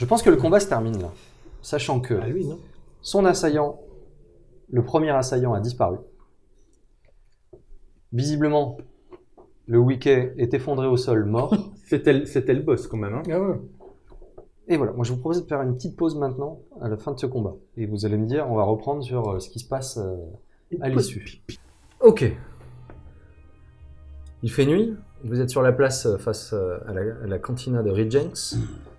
Je pense que le combat se termine là. Sachant que Ah non son assaillant, le premier assaillant a disparu. Visiblement, le Wiki est effondré au sol, mort. C'était le, boss quand même. Hein. Ah ouais. Et voilà, moi je vous propose de faire une petite pause maintenant, à la fin de ce combat. Et vous allez me dire, on va reprendre sur euh, ce qui se passe euh, à l'issue. Ok. Il fait nuit, vous êtes sur la place euh, face euh, à la, à la cantina de Regenx.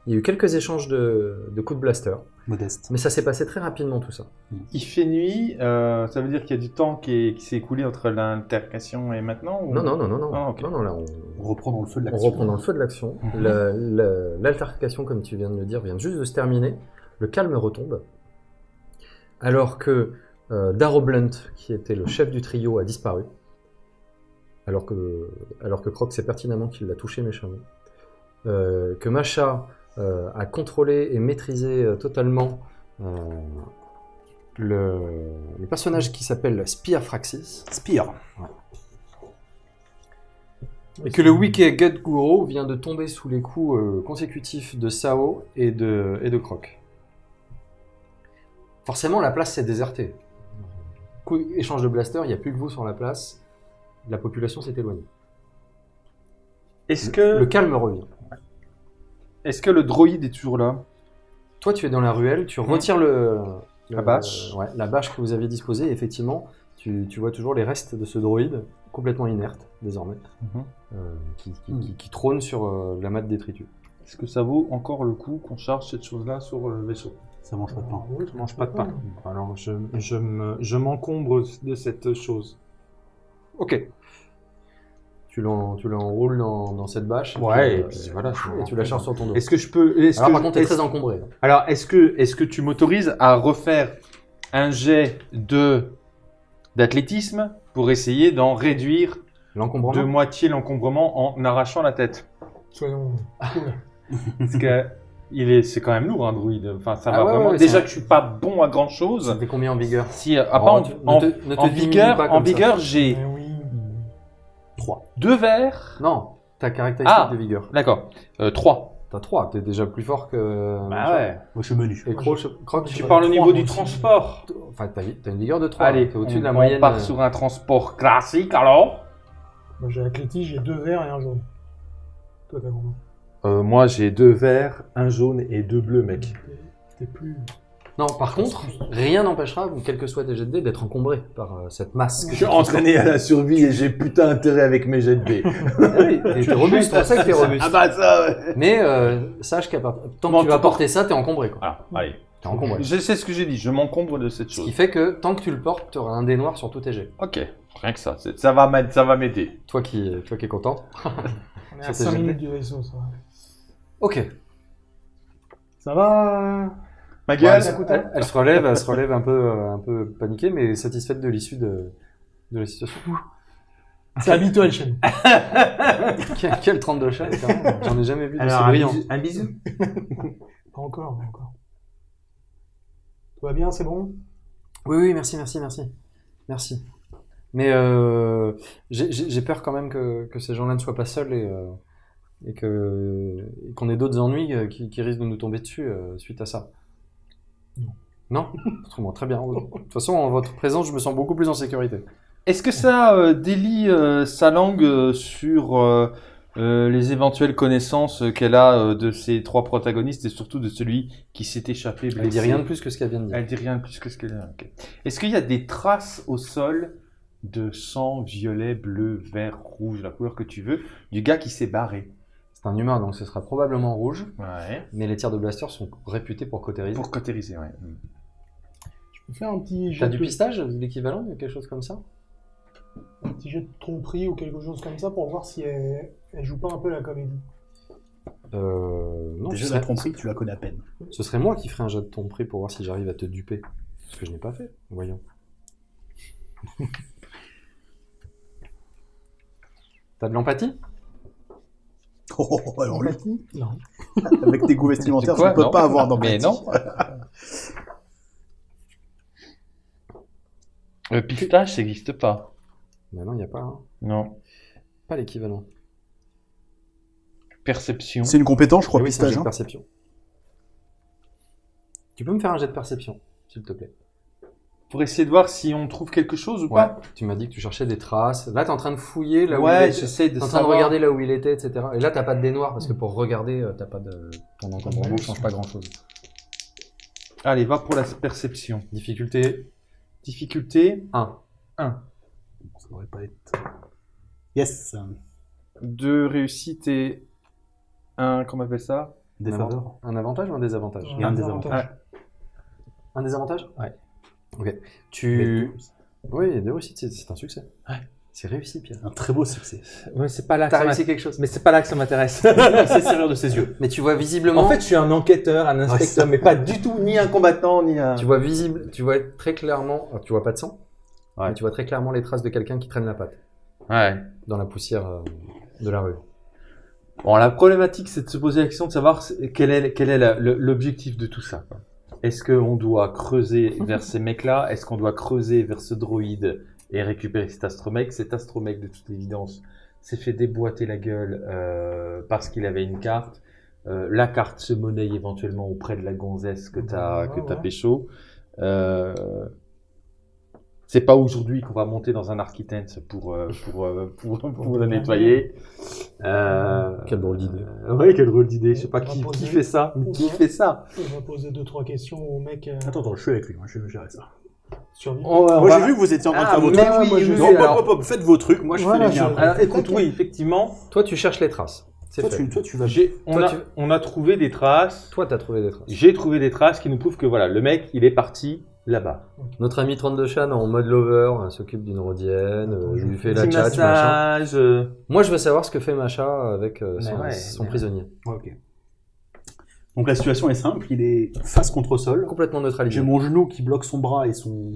Il y a eu quelques échanges de, de coups de blaster, Modeste. mais ça s'est passé très rapidement tout ça. Il fait nuit, euh, ça veut dire qu'il y a du temps qui, est- qui s'est écoulé entre l'intercation et maintenant ou- Non, non, non, non, non. Ah, ok. non, non là, on, On reprend dans le feu de on l'action. reprend dans le feu de l'action. Mhm. La- la- L'altercation, comme tu viens de le dire, vient juste de se terminer. Le calme retombe. Alors que euh, Darrow Blunt, qui était le chef du trio, a disparu. Alors que, alors que Croc sait pertinemment qu'il l'a touché méchamment. Euh, que Macha euh, a contrôlé et maîtrisé euh, totalement euh, le, le personnage qui s'appelle Spear Fraxis. Spire. Et que le Wiki Guro vient de tomber sous les coups euh, consécutifs de Sao et de, et de Croc. Forcément, la place s'est désertée. Coup, échange de blaster, il n'y a plus que vous sur la place. La population s'est éloignée. Est-ce que, Le calme revient. Est-ce que le droïde est toujours là? Toi, tu es dans la ruelle, tu retires le, La bâche. ouais, la bâche que vous aviez disposée. Et effectivement, tu, tu vois toujours les restes de ce droïde, complètement inerte désormais, Mhm. euh, qui, qui- qui- qui trône sur euh, la matte détritus. Est-ce que ça vaut encore le coup qu'on charge cette chose-là sur le vaisseau? Ça mange pas de pain. Oui, Je mange pas de pain. Alors je, je me- je m'encombre de cette chose. Ok. Tu l'en- tu l'enroules dans, dans cette bâche. Ouais, puis, et puis voilà, Et tu la charges sur ton dos. Est-ce que je peux est-ce Alors que- par contre, t'es est-ce- très encombré. hein. Alors, est-ce que, est que tu m'autorises à refaire un jet de d'athlétisme pour essayer d'en réduire L'encombrement de moitié l'encombrement en arrachant la tête? Soyons cool. Parce que il est, c'est quand même lourd un druide. Enfin, ça Ah va ouais, vraiment. ouais, Déjà que je suis pas bon à grand chose. C'était combien en vigueur? Si, euh, ah, Oh, en, tu- en- ne te- ne te en vigueur, en vigueur, j'ai Mais oui. 3. deux verres. Non, ta caractéristique Ah. de vigueur. D'accord. Euh, trois. T'as 3, t'es déjà plus fort que. Bah ouais. Moi, je suis menu. Et Croc, Croc, Tu parles au niveau du transport. Enfin, t'as t'as une vigueur de 3. Allez, t'es au-dessus de la on moyenne. part euh, sur un transport classique alors. Moi j'ai athlétisme, j'ai deux verts et un jaune. Toi t'as combien Euh, moi, j'ai deux verts, un jaune et deux bleus, mec. T'es- T'es plus. Non, par contre, rien n'empêchera, quel que soit tes jets de dés, d'être encombré par euh, cette masse. Je suis entraîné à la survie et j'ai putain intérêt avec mes jets de dés. Ah oui, t'es t'es robuste, c'est pour ça que t'es robuste. ah bah ça, ouais. Mais euh, sache qu'à part... tant Bon, que tu vas porter ça, t'es encombré. Quoi. Ah, allez. T'es encombré. Je sais ce que j'ai dit, je m'encombre de cette Ce chose. qui fait que tant que tu le portes, tu auras un dé noir sur tous tes jets. Ok, rien que ça, c'est- ça va m'aider. Ça va m'aider. Toi qui, toi qui es content. On est à Ça, c'est 5 GD. minutes du vaisseau, ça va. Ok. Ça va? Ma Ouais, gueule. elle, elle- elle se relève, elle se relève un peu, euh, un peu paniquée, mais satisfaite de l'issue de, de la situation. C'est habituel chez nous. quel, quel 32 chat, carrément. J'en ai jamais vu de Alors, si un brillant. bisou, un bisou? Pas encore, pas encore. Tout va bien, c'est bon? Oui, oui, merci, merci, merci. Merci. Mais euh, j'ai- peur quand même que, que ces gens-là ne soient pas seuls et, euh, et qu'on ait d'autres ennuis euh, qui, qui risquent de nous tomber dessus euh, suite à ça. Non. Non? Autrement, très bien. De toute façon, en votre présence, je me sens beaucoup plus en sécurité. Est-ce que ça euh, délie euh, sa langue euh, sur les éventuelles connaissances qu'elle a de ces trois protagonistes et surtout de celui qui s'est échappé blessé Elle dit rien de plus que ce qu'elle vient de dire. Elle dit rien de plus que ce qu'elle a. ok. Est-ce qu'il y a des traces au sol de sang violet, bleu, vert, rouge, la couleur que tu veux, du gars qui s'est barré? C'est un humain, donc ce sera probablement rouge, Ouais. mais les tirs de blaster sont réputés pour cautériser. Pour cautériser, ouais. Je peux faire un petit jet T'as du pistage, l'équivalent, quelque chose comme ça? Un petit jet de tromperie ou quelque chose comme ça pour voir si elle, elle joue pas un peu la comédie. euh, Non, ce Déjà, serait, la tromperie, tu la connais à peine. ce serait moi qui ferais un jet de ton prix pour voir si j'arrive à te duper. Ce que je n'ai pas fait, voyons. T'as de l'empathie? Oh, alors lui, Non. avec tes goûts vestimentaires, quoi tu peux Non. pas avoir Mais d'empathie. non. Le pistache, ça n'existe pas. Mais non, il n'y a pas. hein. Non. Pas l'équivalent. Perception. C'est une compétence, je crois, Eh oui, un jet de hein. perception. Tu peux me faire un jet de perception, s'il te plaît? Pour essayer de voir si on trouve quelque chose ou Ouais. pas. Tu m'as dit que tu cherchais des traces. Là, tu es en train de fouiller là où il Ouais, était. j'essaie de en train de regarder là où il était, etc. Et là, t'as pas de dé noir parce que pour regarder, euh, t'as pas de. Ton encombrement change pas grand chose. Allez, va pour la perception. Difficulté Difficulté 1. 1. Ça devrait pas être. Yes. Deux réussites et un, comment on appelle ça? Des Un, faveurs. un avantage ou un désavantage? Un désavantage. Un désavantage? Ouais. Ok. Tu. Oui, deux réussites, c'est- c'est un succès. Ouais. C'est réussi, Pierre. Un très beau succès. Ouais, c'est pas là T'as réussi quelque chose. Mais c'est pas là que ça m'intéresse. Il s'est servir de ses yeux. Mais tu vois visiblement. en fait, je suis un enquêteur, un inspecteur, mais pas du tout ni un combattant, ni un. tu vois visible, tu vois très clairement. alors, tu vois pas de sang. Ouais. Mais tu vois très clairement les traces de quelqu'un qui traîne la patte Ouais. dans la poussière euh, de la rue. Bon, la problématique, c'est de se poser la question de savoir c'est- quel est, quel est l'objectif de tout ça. quoi. Est-ce qu'on doit creuser vers ces mecs-là? Est-ce qu'on doit creuser vers ce droïde et récupérer cet astromec? Cet astromec, de toute évidence, s'est fait déboîter la gueule euh, parce qu'il avait une carte. Euh, la carte se monnaie éventuellement auprès de la gonzesse que tu as, Ouais, que t'as ouais. pécho. Euh, c'est pas aujourd'hui qu'on va monter dans un Architens pour, euh, pour, euh, pour, pour le nettoyer. Euh, Quelle drôle d'idée. euh, ouais, quelle drôle d'idée. Je sais pas qui, poser- qui fait ça. Qui fait ça? On va poser deux trois questions au mec euh, Attends, attends, je suis avec lui, moi, je vais gérer ça. on Moi, va- j'ai vu que vous étiez en train de Ah, faire vos trucs. oui, moi, je- oui, Non, oui, faites vos trucs, moi je Voilà, fais les miens. alors, écoute, oui, effectivement, Toi, tu cherches les traces. C'est Toi, fait. tu, toi, tu vas. on, Toi, a, tu- on a trouvé des traces. Toi, t'as trouvé des traces. J'ai trouvé des traces qui nous prouvent que voilà, le mec, il est parti là-bas. Notre ami 32 Chan en mode lover euh, s'occupe d'une rhodienne, euh, je lui fais la Petit tchatch, machin. massage. euh, Moi, je veux savoir ce que fait Macha avec euh, son, ouais, son mais- prisonnier. Ok. Donc la situation est simple, il est face contre sol. Complètement J'ai neutralisé. mon genou qui bloque son bras et son,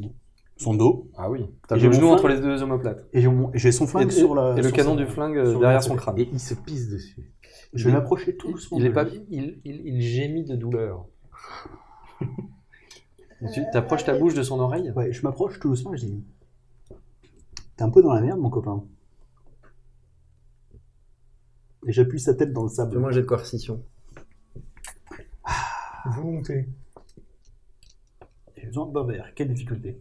son dos. Ah oui. T'as Et le j'ai mon genou flingue. entre les deux omoplates. Et j'ai mon- j'ai son flingue Et, sur la. et le canon du flingue sur derrière son crâne. Et il se pisse dessus. Je vais m'approcher tout doucement. Il, est pas, il, il gémit de douleur. Tu t'approches ta bouche de son oreille? Ouais, je m'approche tout doucement et je dis T'es un peu dans la merde, mon copain. Et j'appuie sa tête dans le sable. Un jet de coercition. Volonté. J'ai besoin d'un verre. Quelle difficulté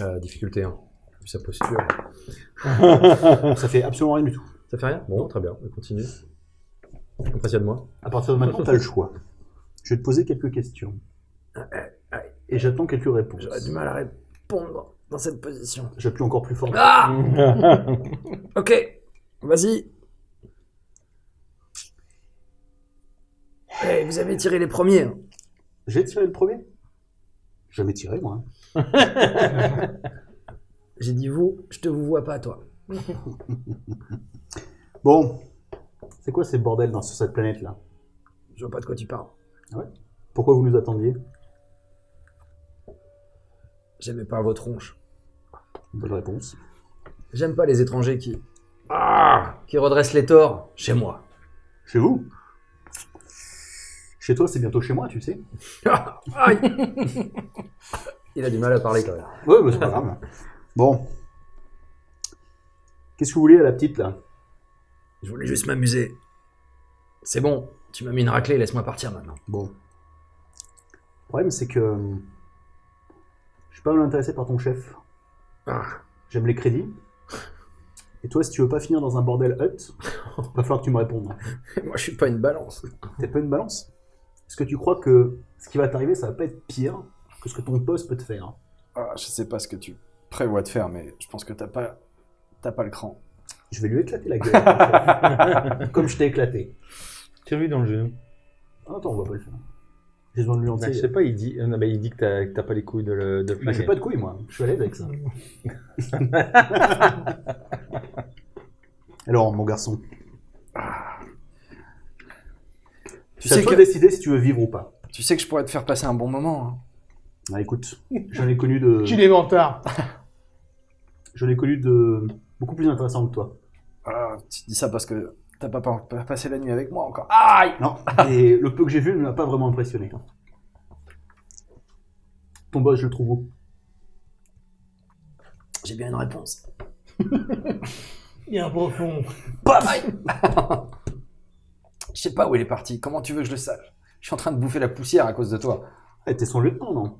Euh, difficulté 1. Vu sa posture. Ça fait absolument rien du tout. Ça fait rien? Bon, très bien, on continue. Impressionne-moi. À partir de maintenant, t'as le choix. Je vais te poser quelques questions. Et j'attends quelques réponses. mal à répondre dans cette position. J'appuie encore plus fort. Ah Ok, vas-y. Eh, vous avez tiré les premiers. hein. J'ai tiré le premier? Jamais tiré, moi. J'ai dit vous, je te vous vois pas, toi. Bon. C'est quoi ces bordels dans, sur cette planète-là? Je vois pas de quoi tu parles. Pourquoi vous nous attendiez? J'aimais pas vos tronches. Bonne réponse. J'aime pas les étrangers qui. Ah Qui redressent les torts chez moi. Chez vous? Chez toi, c'est bientôt chez moi, tu sais. Aïe Il a du mal à parler quand même. Ouais, bah, c'est pas grave. Bon. Qu'est-ce que vous voulez à la petite, là? Je voulais juste m'amuser. C'est bon, tu m'as mis une raclée, laisse-moi partir maintenant. Bon. Le problème, c'est que. Je suis pas mal intéressé par ton chef. Ah. J'aime les crédits. Et toi, si tu veux pas finir dans un bordel hut, va falloir que tu me répondes. Moi, je suis pas une balance. T'es pas une balance? Est-ce que tu crois que ce qui va t'arriver, ça va pas être pire que ce que ton poste peut te faire? Ah, je sais pas ce que tu prévois de faire, mais je pense que t'as pas, t'as pas le cran. Je vais lui éclater la gueule. comme je t'ai éclaté. Tire-lui dans le genou. Ah, Attends, on va pas le faire. J'ai besoin de lui Bah, je entier. sais pas, il dit, non, mais il dit que t'as pas les couilles de le, de Bah, j'ai pas de couilles, moi. Je suis à l'aise avec ça. Alors, mon garçon, Tu sais toi que, de décider si tu veux vivre ou pas. tu sais que je pourrais te faire passer un bon moment. hein. Ah, écoute, j'en ai connu de, Qu'il est mentard. j'en ai connu de beaucoup plus intéressants que toi. Ah, tu dis ça parce que t'as pas, pas- pas passé la nuit avec moi encore. Aïe Non, et le peu que j'ai vu ne m'a pas vraiment impressionné. Ton boss, je le trouve où? J'ai bien une réponse. Bien profond. Je sais pas où il est parti. Comment tu veux que je le sache? Je suis en train de bouffer la poussière à cause de toi. Ah, t'es son lieutenant, non?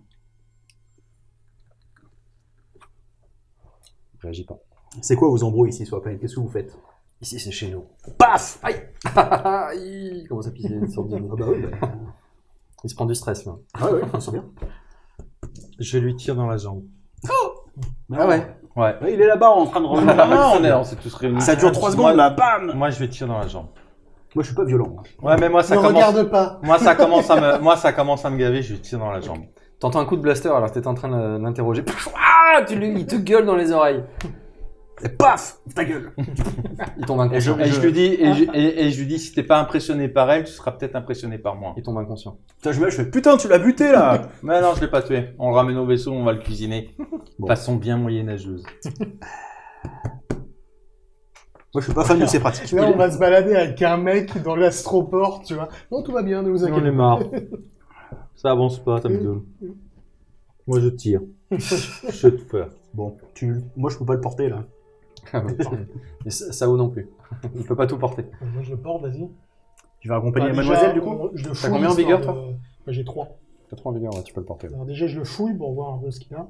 Réagis pas. C'est quoi vos embrouilles ici sur la planète Qu'est-ce que vous faites? Ici, c'est chez nous. Paf Aïe Il commence à pisser. Ah bah oui, bah... Il se prend du stress, là. Ah ouais, on sent bien. Je lui tire dans la jambe. Ah ouais Ouais. Ouais, il est là-bas en train de revenir. Non, on est, on s'est tous réunis. Ça dure 3 Moi- secondes là, bam Moi, je vais tirer dans la jambe. Moi je suis pas violent. Ouais, mais moi, ça ne commence. regarde pas. Moi, ça commence à me, moi, ça commence à me gaver. Je lui tire dans la jambe. T'entends un coup de blaster alors que t'étais en train de l'interroger. Ah tu lui, Il te gueule dans les oreilles. Et paf Ta gueule Il tombe Et je, inconscient. et je lui dis, et je, et- et je lui dis, si t'es pas impressionné par elle, tu seras peut-être impressionné par moi. Il tombe inconscient. Putain, je me je fais putain, tu l'as buté là Mais non, je l'ai pas tué. On le ramène au vaisseau, on va le cuisiner. Bon. Façon bien moyenâgeuse. Moi je suis pas fan de ces pratiques. Là, on va se balader avec un mec dans l'astroport, tu vois. Non, tout va bien, ne vous J'en ai inquiétez marre. Ça avance pas, ça me gueule. Moi, je tire. je te fais. Bon, tu... moi je peux pas le porter là. Et Sa- Sao non plus. Il peut pas tout porter. pas. Moi, je le porte, vas-y. Tu vas accompagner Bah, déjà, mademoiselle du coup on- je le T'as fouille, combien en histoire vigueur, de- toi Bah, J'ai 3. T'as trop en vigueur, ouais, tu peux le porter. Alors déjà, je le fouille pour voir un peu ce qu'il a.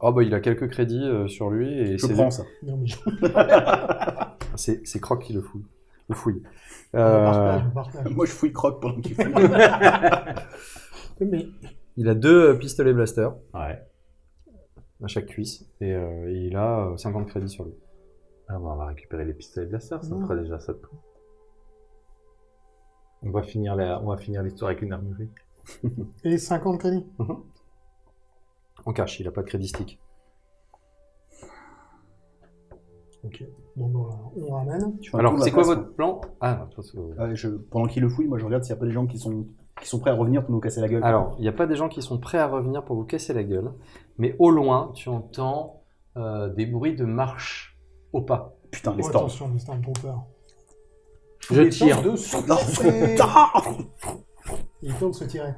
Oh bah il a quelques crédits euh, sur lui et Je c'est prends ça. Non, mais je c'est c'est Croc qui le fouille. Le fouille. je Euh, partage, je partage. Moi je fouille croque pendant qu'il fouille. Mais il a deux euh, pistolets blaster ouais. À chaque cuisse et, euh, et il a euh, 50 crédits sur lui. Ah, bon, on va récupérer les pistolets de la sœur, ça me fera déjà ça de prix. On va finir la, on va finir l'histoire avec une armurerie. Et 50 crédits. En cash, il a pas de crédit stick. Ok. Bon, bon, là, on ramène. Je fais un Alors c'est la quoi place, votre plan? Ah, toi, c'est- Ouais, je... Pendant qu'il le fouille, moi je regarde s'il n'y a pas des gens qui sont... qui sont prêts à revenir pour nous casser la gueule. Alors, il n'y a pas des gens qui sont prêts à revenir pour vous casser la gueule, mais au loin, tu entends euh, des bruits de marche au pas. Putain, les Oh, attention, les Stormtroopers. Je Il tire. tente de se Non, tirer. Ils tentent de se tirer.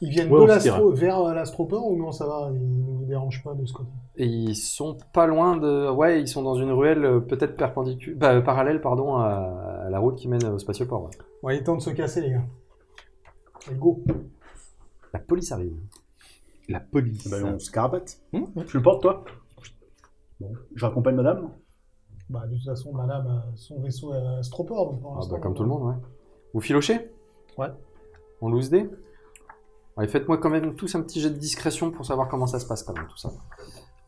Ils viennent Ouais, de l'astro vers l'astroport ou non, ça va, ils ne vous dérangent pas de ce côté? Et ils sont pas loin de. Ouais, ils sont dans une ruelle euh, peut-être perpendiculaire, bah, parallèle pardon, à, à la route qui mène au spatioport. ouais. Ouais, ils tentent de se casser, les gars. Allez, go. La police arrive. La police. Bah, on se carapate. Tu le portes toi Bon. Je raccompagne madame Bah, de toute façon, madame a son vaisseau à astroport. Donc pour Ah l'instant, bah, comme tout le monde, ouais. Vous filochez? Ouais. On loose dé Allez, faites-moi quand même tous un petit jet de discrétion pour savoir comment ça se passe quand même, tout ça.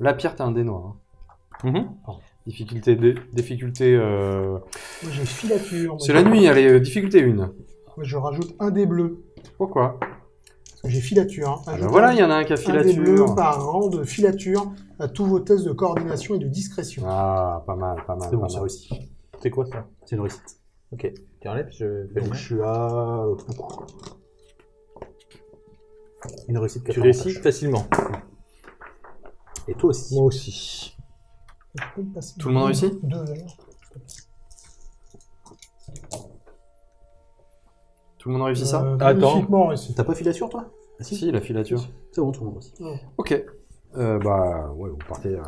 Là, Pierre, t'as un dé noir. hein. Mhm. Difficulté, dé- difficulté. euh, Moi, j'ai filature. Moi, C'est je- la nuit, allez, euh, difficulté 1. Moi, je rajoute un dé bleu. Pourquoi Parce que j'ai filature. Hein. Ah bah Voilà, un- il y en a un qui a un filature. par rang de filature à tous vos tests de coordination et de discrétion. Ah, pas mal, pas mal. C'est bon, mal. réussi. C'est quoi ça? C'est une réussite. Ok. Tu enlèves, je fais Donc je suis à... Une réussite Tu 80 réussis facilement. Et toi aussi. Moi aussi. Tout le monde réussit? Deux, d'ailleurs. Tout le monde réussit ça Euh, Attends. magnifiquement réussi. T'as pas filature toi Ah, Si, la filature. C'est bon, tout le monde aussi. Ok. Euh, bah, ouais, vous partez, euh,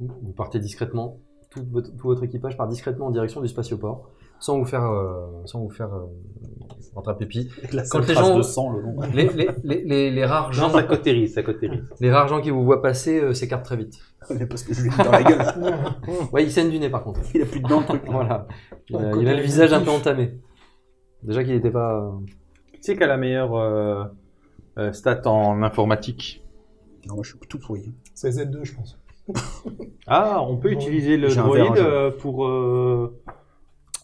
vous partez discrètement. Tout votre, tout votre équipage part discrètement en direction du spatioport, sans vous faire, euh, sans vous faire euh, rentrer à pépi. Avec la Quand seule les trace gens- de sang le long. Les, les, les, les, les rares gens, Non, ça cautérise, ça cautérise. les rares gens qui vous voient passer euh, s'écartent très vite. Mais parce que je lui ai mis dans la gueule. Ouais, il saigne du nez par contre. Il a plus de dents le truc. Voilà. Il a, il a le visage un peu entamé. Déjà qu'il n'était pas. Qui c'est qui a la meilleure euh, euh, stat en informatique? Non, moi je suis tout pourri. C'est Z2, je pense. Ah, on peut Bon, utiliser le j'ai un droïde verre, je- euh, pour. euh,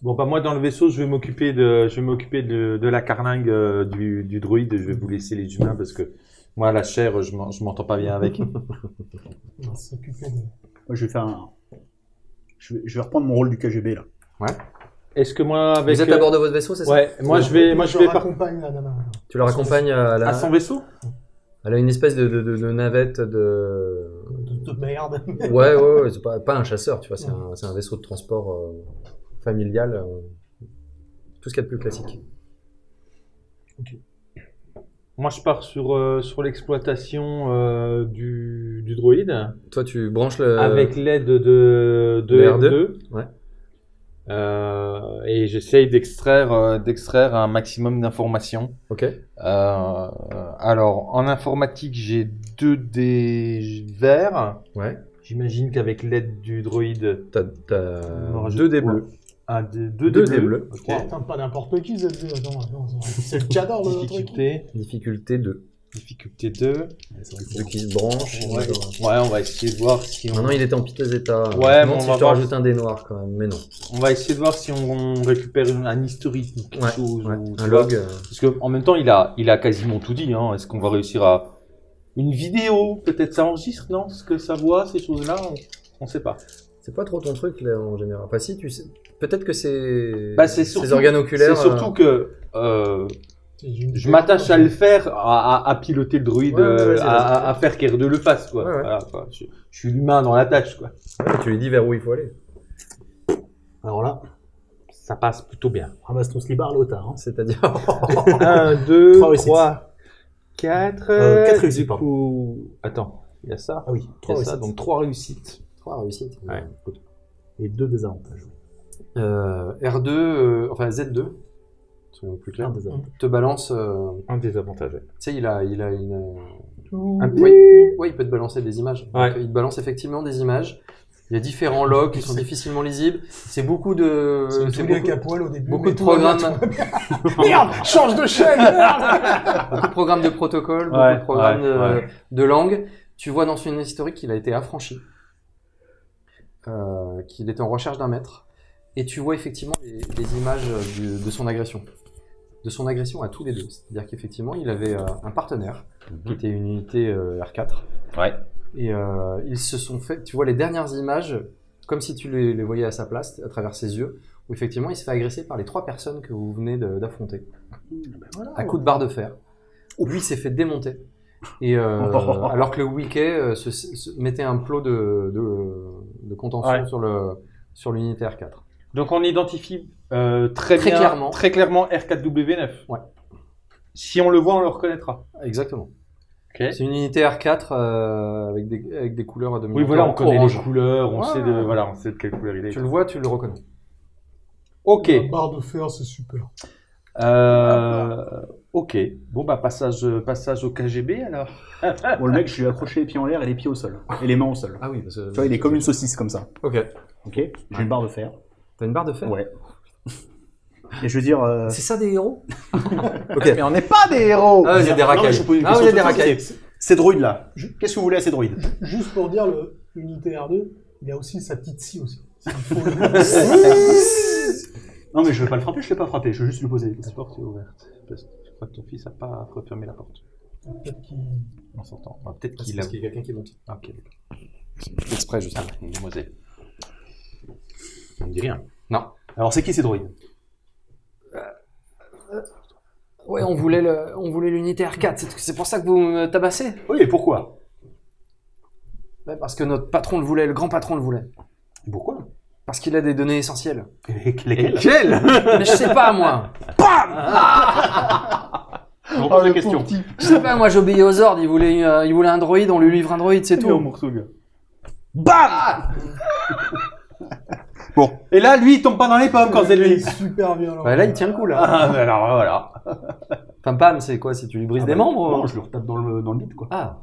Bon, bah moi dans le vaisseau, je vais m'occuper de, je vais m'occuper de, de la carlingue euh, du, du droïde. Je vais vous laisser les humains parce que moi la chair, je m'en- je m'entends pas bien avec. On va s'occuper de... Moi je vais faire un. Je vais, je vais reprendre mon rôle du KGB là. Est-ce que moi avec Vous êtes à bord de votre vaisseau, c'est ça Ouais, moi je vais, moi je vais par... la nana. Tu la raccompagnes à la. à son vaisseau? Elle a une espèce de, de, de- de navette de. De, de merde. Ouais, ouais, ouais, c'est pas, pas un chasseur, tu vois, c'est un, c'est un vaisseau de transport euh, familial. euh, tout ce qu'il y a de plus classique. Moi je pars sur euh, sur l'exploitation euh, du, du droïde Toi, tu branches le. avec l'aide de de le R2. Ouais. Euh, et j'essaye d'extraire euh, d'extraire un maximum d'informations. Ok. Euh, alors, en informatique, j'ai deux dés verts. Ouais. J'imagine qu'avec l'aide du droïde, T'as deux dés ouais. bleus. un des deux, Deux dés dés bleus. bleus. Ok. Oh, putain, pas n'importe qui, ZD. Attends, attends. C'est le cadre, le truc. Difficulté, Difficulté 2. Difficulté 2. Ouais, c'est vrai que Deux qui se branchent. Ouais. ouais, on va essayer de voir si on, Maintenant, il était en piteux état. Ouais, mais on si va je te voir. rajoute un dé noir quand même, mais non. on va essayer de voir si on récupère une- un historique ou quelque Ouais, chose. ouais. ou- Un log. euh, Parce que en même temps, il a, il a quasiment tout dit. Hein. Est-ce qu'on va réussir à une vidéo Peut-être ça enregistre, non? Ce que ça voit, ces choses-là, on, on sait pas. C'est pas trop ton truc là en général. Enfin, si, tu sais. Peut-être que c'est. Bah, c'est surtout- Ces organes oculaires. C'est surtout que euh, C'est une- je m'attache à le faire, à, à- à piloter le droïde, Ouais, ouais, euh, à, à- à faire qu'R2 le fasse, quoi. Ouais, ouais. Voilà, quoi. Je, je suis l'humain dans la tâche, quoi. euh, tu lui dis vers où il faut aller. Alors là, Ça passe plutôt bien. ramasse ton slibard là au tard. hein. C'est-à-dire. 1, 2, Trois réussites. 3, 4. Euh, quatre réussites, Du pardon. coup, attends, il y a ça. Ah oui, Il y trois a ça, réussites. donc 3 réussites. Trois réussites. Ouais. Écoute. Et deux désavantages. Euh, R2, euh, enfin Z2, soyons plus clairs, désavantage. te balance. euh, Un désavantage. tu sais, il a, il a une. Un Oui, oui, il peut te balancer des images. Ouais. Donc, il te balance effectivement des images. Il y a différents logs qui sont difficilement lisibles. C'est beaucoup de. C'est beaucoup, capoils au début. beaucoup de programmes. Merde, change de chaîne, merde beaucoup de programmes de protocole, beaucoup Ouais, de programmes ouais, de, ouais. de langue. Tu vois dans son historique qu'il a été affranchi, euh, qu'il était en recherche d'un maître, et tu vois effectivement les, les images du- de son agression. De son agression à tous les deux. C'est-à-dire qu'effectivement, il avait euh, un partenaire, qui était une unité euh, R4, Ouais. et euh, ils se sont fait, tu vois les dernières images, comme si tu les, les voyais à sa place, à travers ses yeux, où effectivement il se fait agresser par les trois personnes que vous venez d'affronter, à coups de barre de fer. Lui il s'est fait démonter. Et euh, alors que le Wiki euh, se, se- mettait un plot de, de, de contention Ouais. sur le sur l'unité R4. Donc on identifie euh, très, Très bien, clairement. très clairement R4W9. Ouais. Si on le voit, on le reconnaîtra. Exactement. Ok. C'est une unité R4 euh, avec, des, avec des couleurs de Oui, voilà, on connaît orange. les couleurs, on Ouais. sait de, voilà, on sait de quelle couleur il est. Tu le vois, tu le reconnais. Ok. La barre de fer, c'est super. Euh, ok. Bon bah passage, passage au KGB alors. Bon, le mec, je lui ai accroché les pieds en l'air et les pieds au sol. Et les mains au sol. Ah oui, parce que. Tu vois, il est comme une saucisse comme ça. Ok. Ok J'ai une barre de fer. T'as une barre de fer? Ouais. Et je veux dire. euh, C'est ça des héros? Ok. Mais on n'est pas des héros Ah, il y a des Non, mais racailles. je pose une Ah, y a des toute racailles. simple, Ces droïdes là, qu'est-ce que vous voulez à ces droïdes Juste pour dire, le- l'unité R2, il a aussi sa petite scie aussi. Non, mais je veux pas le frapper, je vais pas frapper, je veux juste lui poser des La questions. porte est ouverte. Parce que Je crois que ton fils n'a pas refermé la porte Peut-être qu'il- en sortant. Ah, Peut-être qu'il a. parce qu'il y a quelqu'un qui monte. Ah, ok. Exprès, je sais. Ah, une demoiselle. On ne dit rien. Alors, c'est qui ces droïdes? Ouais, on voulait le, on voulait l'unité R4. C'est- C'est pour ça que vous me tabassez? Oui, et pourquoi? Parce que notre patron le voulait, le grand patron le voulait. Pourquoi? Parce qu'il a des données essentielles. Et lesquels Quel? Mais je sais pas moi. Je repose la question. Je sais pas moi. J'obéis aux ordres. Il voulait, euh, il voulait un droïde. On lui livre un droïde, c'est tout. BAM Et là, lui, il tombe pas dans les pommes quand c'est Il lui. est super bien. Ouais, là, il tient le coup là. Ah, mais alors voilà. Enfin, pam, c'est quoi? Si tu lui brises Ah des bah, membres Non, ou- je le retape dans le, dans le bide, quoi. Ah.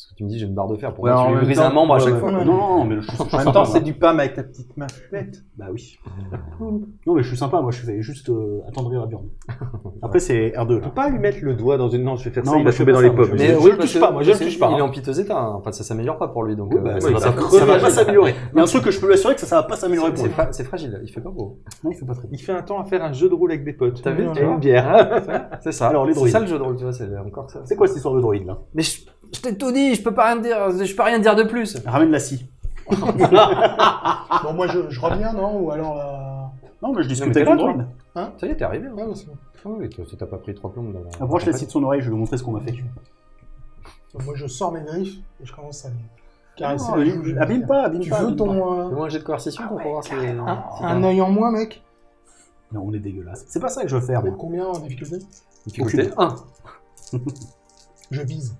Parce que tu me dis j'ai une barre de fer. Ouais, Pourquoi en tu lui brises un membre à ouais, chaque ouais. fois Non, non, mais je suis, En même temps, c'est du pain avec ta petite main chouette. Bah oui. Non, mais je suis sympa, moi je fais juste euh, attendrir la viande. Après, c'est R2. Je peux pas lui mettre le doigt dans une. Non, je vais faire Non, ça, il va je tomber dans les pommes. je- Mais je le touche pas, moi, je le touche pas, Il est en piteux état. hein. Enfin, ça s'améliore pas pour lui. Donc, euh, bah, ouais, ça, va, pas s'améliorer. A un truc que je peux lui assurer que ça, ça va pas s'améliorer pour C'est lui. c'est fragile. Il fait pas beau. Non, il fait pas très. Il fait un temps à faire un jeu de rôle avec des potes. T'as vu tu une bière. C'est ça. Alors, les C'est ça le jeu de rôle, tu vois. C'est encore ça. C'est quoi cette histoire de droïde là? Mais je, t'ai tout dit. Je peux pas rien dire. Je peux rien dire de plus. Ramène la scie. Bon, moi, je, je reviens, non Ou alors la... Non, mais je mais discute t'es avec là, droïde. Ça y est, t'es arrivé. hein. Ouais, c'est bon. Ah oui, toi, t'as pas pris trois plombes dans la. Approche la scie de son oreille, je vais lui montrer ce qu'on m'a fait. Moi, je sors mes griffes et je commence à les caresser. Non, abîme- pas, abîme Tu pas. veux abîme pas. ton... euh, Fais-moi un jet de coercition pour voir si. un, si un œil en moins, mec Non, on est dégueulasse. C'est pas ça que je veux faire, moi. combien en difficulté? Difficulté 1. Je vise.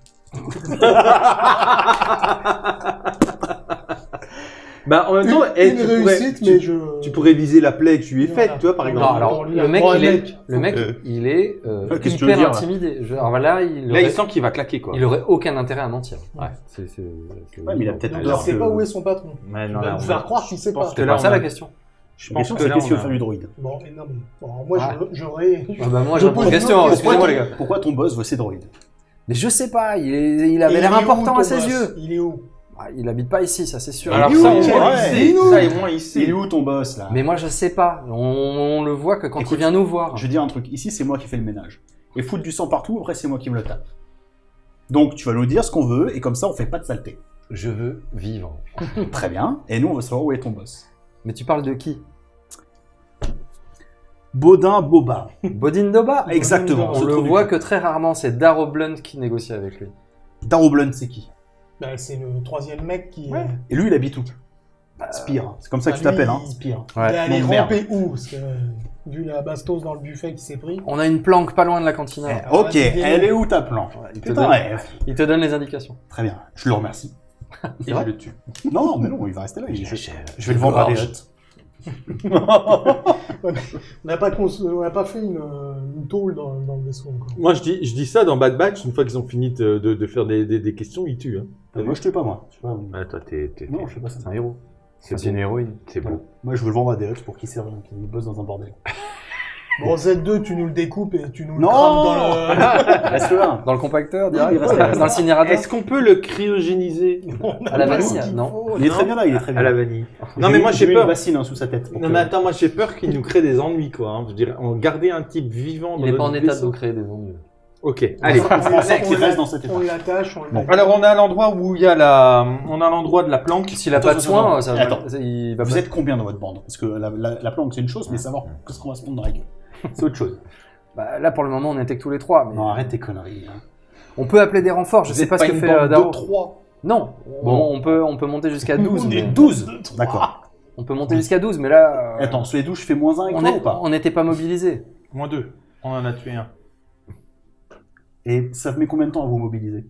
Bah, en même temps, Une tu, pourrais, réussite, tu- mais je. tu pourrais viser la plaie que je lui ai Voilà. faite, tu vois, par exemple. Non, alors, Bon, lui, le mec, il est, mec. le mec, Euh. il est euh, Qu'est-ce que tu veux hyper dire, là intimidé. Je- alors là, il Là, aurait, il sent qu'il va claquer, quoi. il aurait aucun intérêt à mentir. Ouais. C'est, c'est, c'est- Ouais, mais il a peut-être Donc, il sait que- pas où est son patron. Ouais, Il non, va là, nous on faire croire qu'il sait pense pas. que C'est là, pas ça a- la question. Je pense question, que c'est là, qu'est-ce qu'il on veut a- faire du droïde Bon, et non, mais. bon, moi, Ah. je- j'aurais. Ah bah moi, Je j'ai pose une une question. autre Excusez-moi, les question. gars. Pourquoi ton boss veut ses droïdes Mais je sais pas. Il, est- il avait l'air est où, important à ses yeux. Il est où? Ah, il habite pas ici, ça c'est sûr. Alors Il est ça, où, il sait. Il est ton boss là? Mais moi, je sais pas. On, on le voit que quand Écoute, il vient nous voir. Je vais dire un truc, ici c'est moi qui fais le ménage. Et foutre du sang partout, après c'est moi qui me le tape. Donc tu vas nous dire ce qu'on veut, et comme ça on fait pas de saleté. Je veux vivre. Très bien, et nous on va savoir où est ton boss. Mais tu parles de qui? Baudin Boba. Bodin Doba Exactement. On ce le voit que très rarement. C'est Darrow Blunt qui négocie avec lui. Darrow Blunt c'est qui? Bah, c'est le troisième mec qui. Ouais. Et lui il habite où? Spire. C'est comme ça que tu bah, lui, t'appelles, hein Spire. Il est allé non, merde. ramper où? Parce que, euh, vu la bastos dans le buffet qui s'est pris. On a une planque pas loin de la cantina. Eh, Alors ok, elle est où ta planche il, te Putain, donne, ouais. il te donne les indications. Très bien, je le remercie. Et je le tue. Non, non, mais non, il va rester là. il- je, Je- je vais le vendre à des gorge. On n'a pas, cons- on n'a pas fait une, une tôle dans, dans le vaisseau encore. Moi, je dis, je dis ça dans Bad Batch, une fois qu'ils ont fini de, de- de faire des, des- des questions, ils tuent. Hein. Euh, Moi je tue pas moi. Je sais pas, Ah, toi, t'es. t'es- Non, je fais pas ça. C'est un héros. C'est une héroïne. C'est beau. Moi je veux le vendre à des pour qu'il serve, qu'il bosse dans un bordel. Bon, Z2, tu nous le découpes et tu nous le Non crames dans le. Reste là. Dans le compacteur, direct il reste là. Dans l'incinérateur Est-ce qu'on peut le cryogéniser À la vanille Non. Il est très bien là, il est très bien. à la vanille Non, mais moi, j'ai peur. une bassine hein, sous sa tête. Non, que- mais attends, moi, j'ai peur qu'il nous crée des ennuis, quoi. hein. Je dirais, on garder un type vivant dans Il n'est pas en état de créer des ennuis. Ok, allez. On- reste dans cet état. On l'attache, on le Bon. Alors, on a l'endroit où il y a la. On a l'endroit de la planque. S'il a Attends, pas de attends, soin, attends. ça Attends. ça- il va Vous pas- êtes combien dans votre bande? Parce que la, la, la planque c'est une chose, mais savoir qu'est-ce qu'on va se prendre dans la gueule, c'est autre chose. Bah, là, pour le moment, on était que tous les trois. Mais Non, arrête tes conneries. hein. On peut appeler des renforts. Je Vous sais êtes pas ce que une fait bande euh, de Darrow. trois. Non. Bon. On, on peut, on peut monter jusqu'à 12. On est mais- 12 D'accord. On peut monter jusqu'à 12, mais là. euh, Attends, sur les 12, je fais moins 1 avec on toi est- ou pas on n'était pas mobilisés. Moins deux. On en a tué un. Et ça met combien de temps à vous mobiliser?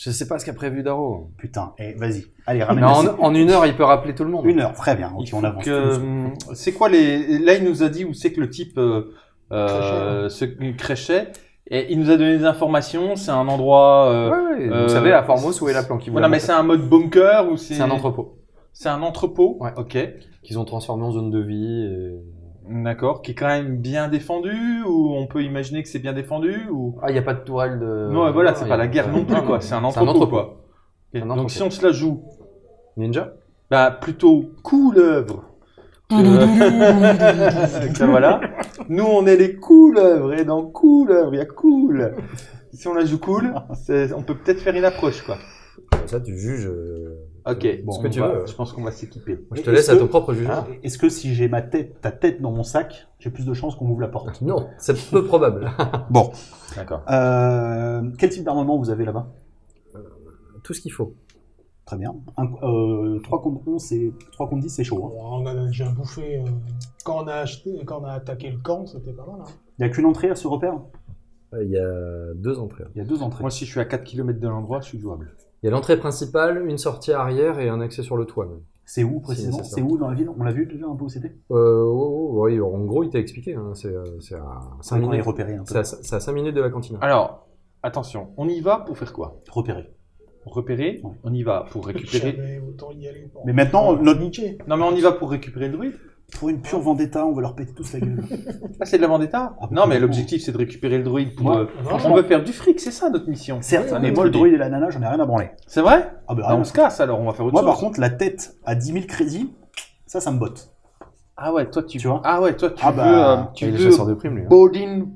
Je sais pas ce qu'a prévu Darrow. Putain, eh, vas-y. Allez, ramène en, la en une heure, il peut rappeler tout le monde. Une heure, très bien. Ok, Il on avance. que- hum, C'est quoi les. Là, il nous a dit où c'est que le type euh, euh, Créchait. se créchait. Et il nous a donné des informations. C'est un endroit. euh, Ouais, ouais, euh, Vous savez, à Formos, où est la planque ils Voilà, mais c'est un mode bunker ou c'est. C'est un entrepôt C'est un entrepôt. Ouais. Ok. qu'ils ont transformé en zone de vie. et- D'accord. Qui est quand même bien défendu ou on peut imaginer que c'est bien défendu ou? Ah, il n'y a pas de tourelle de. Non, voilà, c'est pas la guerre non plus quoi. C'est un entrepôt, quoi. Donc si on se la joue, Ninja? bah plutôt couleuvre. que- voilà. Nous on est les couleuvres et dans couleuvre il y a cool. Si on la joue cool, on peut peut-être faire une approche quoi. Ça, tu juges. euh, Ok, bon, ce que on tu va- veux. Je pense qu'on va s'équiper. Je te laisse à que- ton propre jugement. Ah, Est-ce que si j'ai ma tête, ta tête dans mon sac, j'ai plus de chances qu'on m'ouvre la porte? Non, c'est peu probable. Bon. D'accord. Euh, quel type d'armement vous avez là-bas? Tout ce qu'il faut. Très bien. Un, euh, 3 contre 11, c'est 3 contre 10, c'est chaud. hein. Bon, on a déjà bouffé. euh, quand, on a acheté, quand on a attaqué le camp, c'était pas mal. Hein. Il n'y a qu'une entrée à ce repère? Euh, Il y a deux entrées. Il y a deux entrées. Moi si je suis à 4 km de l'endroit, je suis jouable. Il y a l'entrée principale, une sortie arrière et un accès sur le toit. même. C'est où précisément c'est où dans la ville? On l'a vu déjà un peu où c'était? Euh, oh, oh, oui, en gros, il t'a expliqué. hein, C'est euh, c'est à 5 qu'on est minutes. repéré un peu. C'est à, c'est à 5 minutes de la cantine. Alors, attention, on y va pour faire quoi? Repérer, Ouais. on y va pour récupérer. Jamais autant y aller. pour- Mais maintenant, notre- niquer. Non mais on y va pour récupérer le druide Pour une pure vendetta, on va leur péter tous la gueule. Ah c'est de la vendetta Ah, Non mais l'objectif c'est de récupérer le druide pour... Moi, euh, franchement, on veut faire du fric, c'est ça notre mission. Certes, mais moi, le druide et la nana, j'en ai rien à branler. C'est vrai Ah bah, Bah. On se casse alors, on va faire autre Moi, chose. par contre, la tête à 10 000 crédits, ça, ça me botte. Ah ouais, toi tu, Tu vois Ah ouais, toi tu Ah veux... bah, euh, tu il est chasseur de primes, lui. hein. Bodin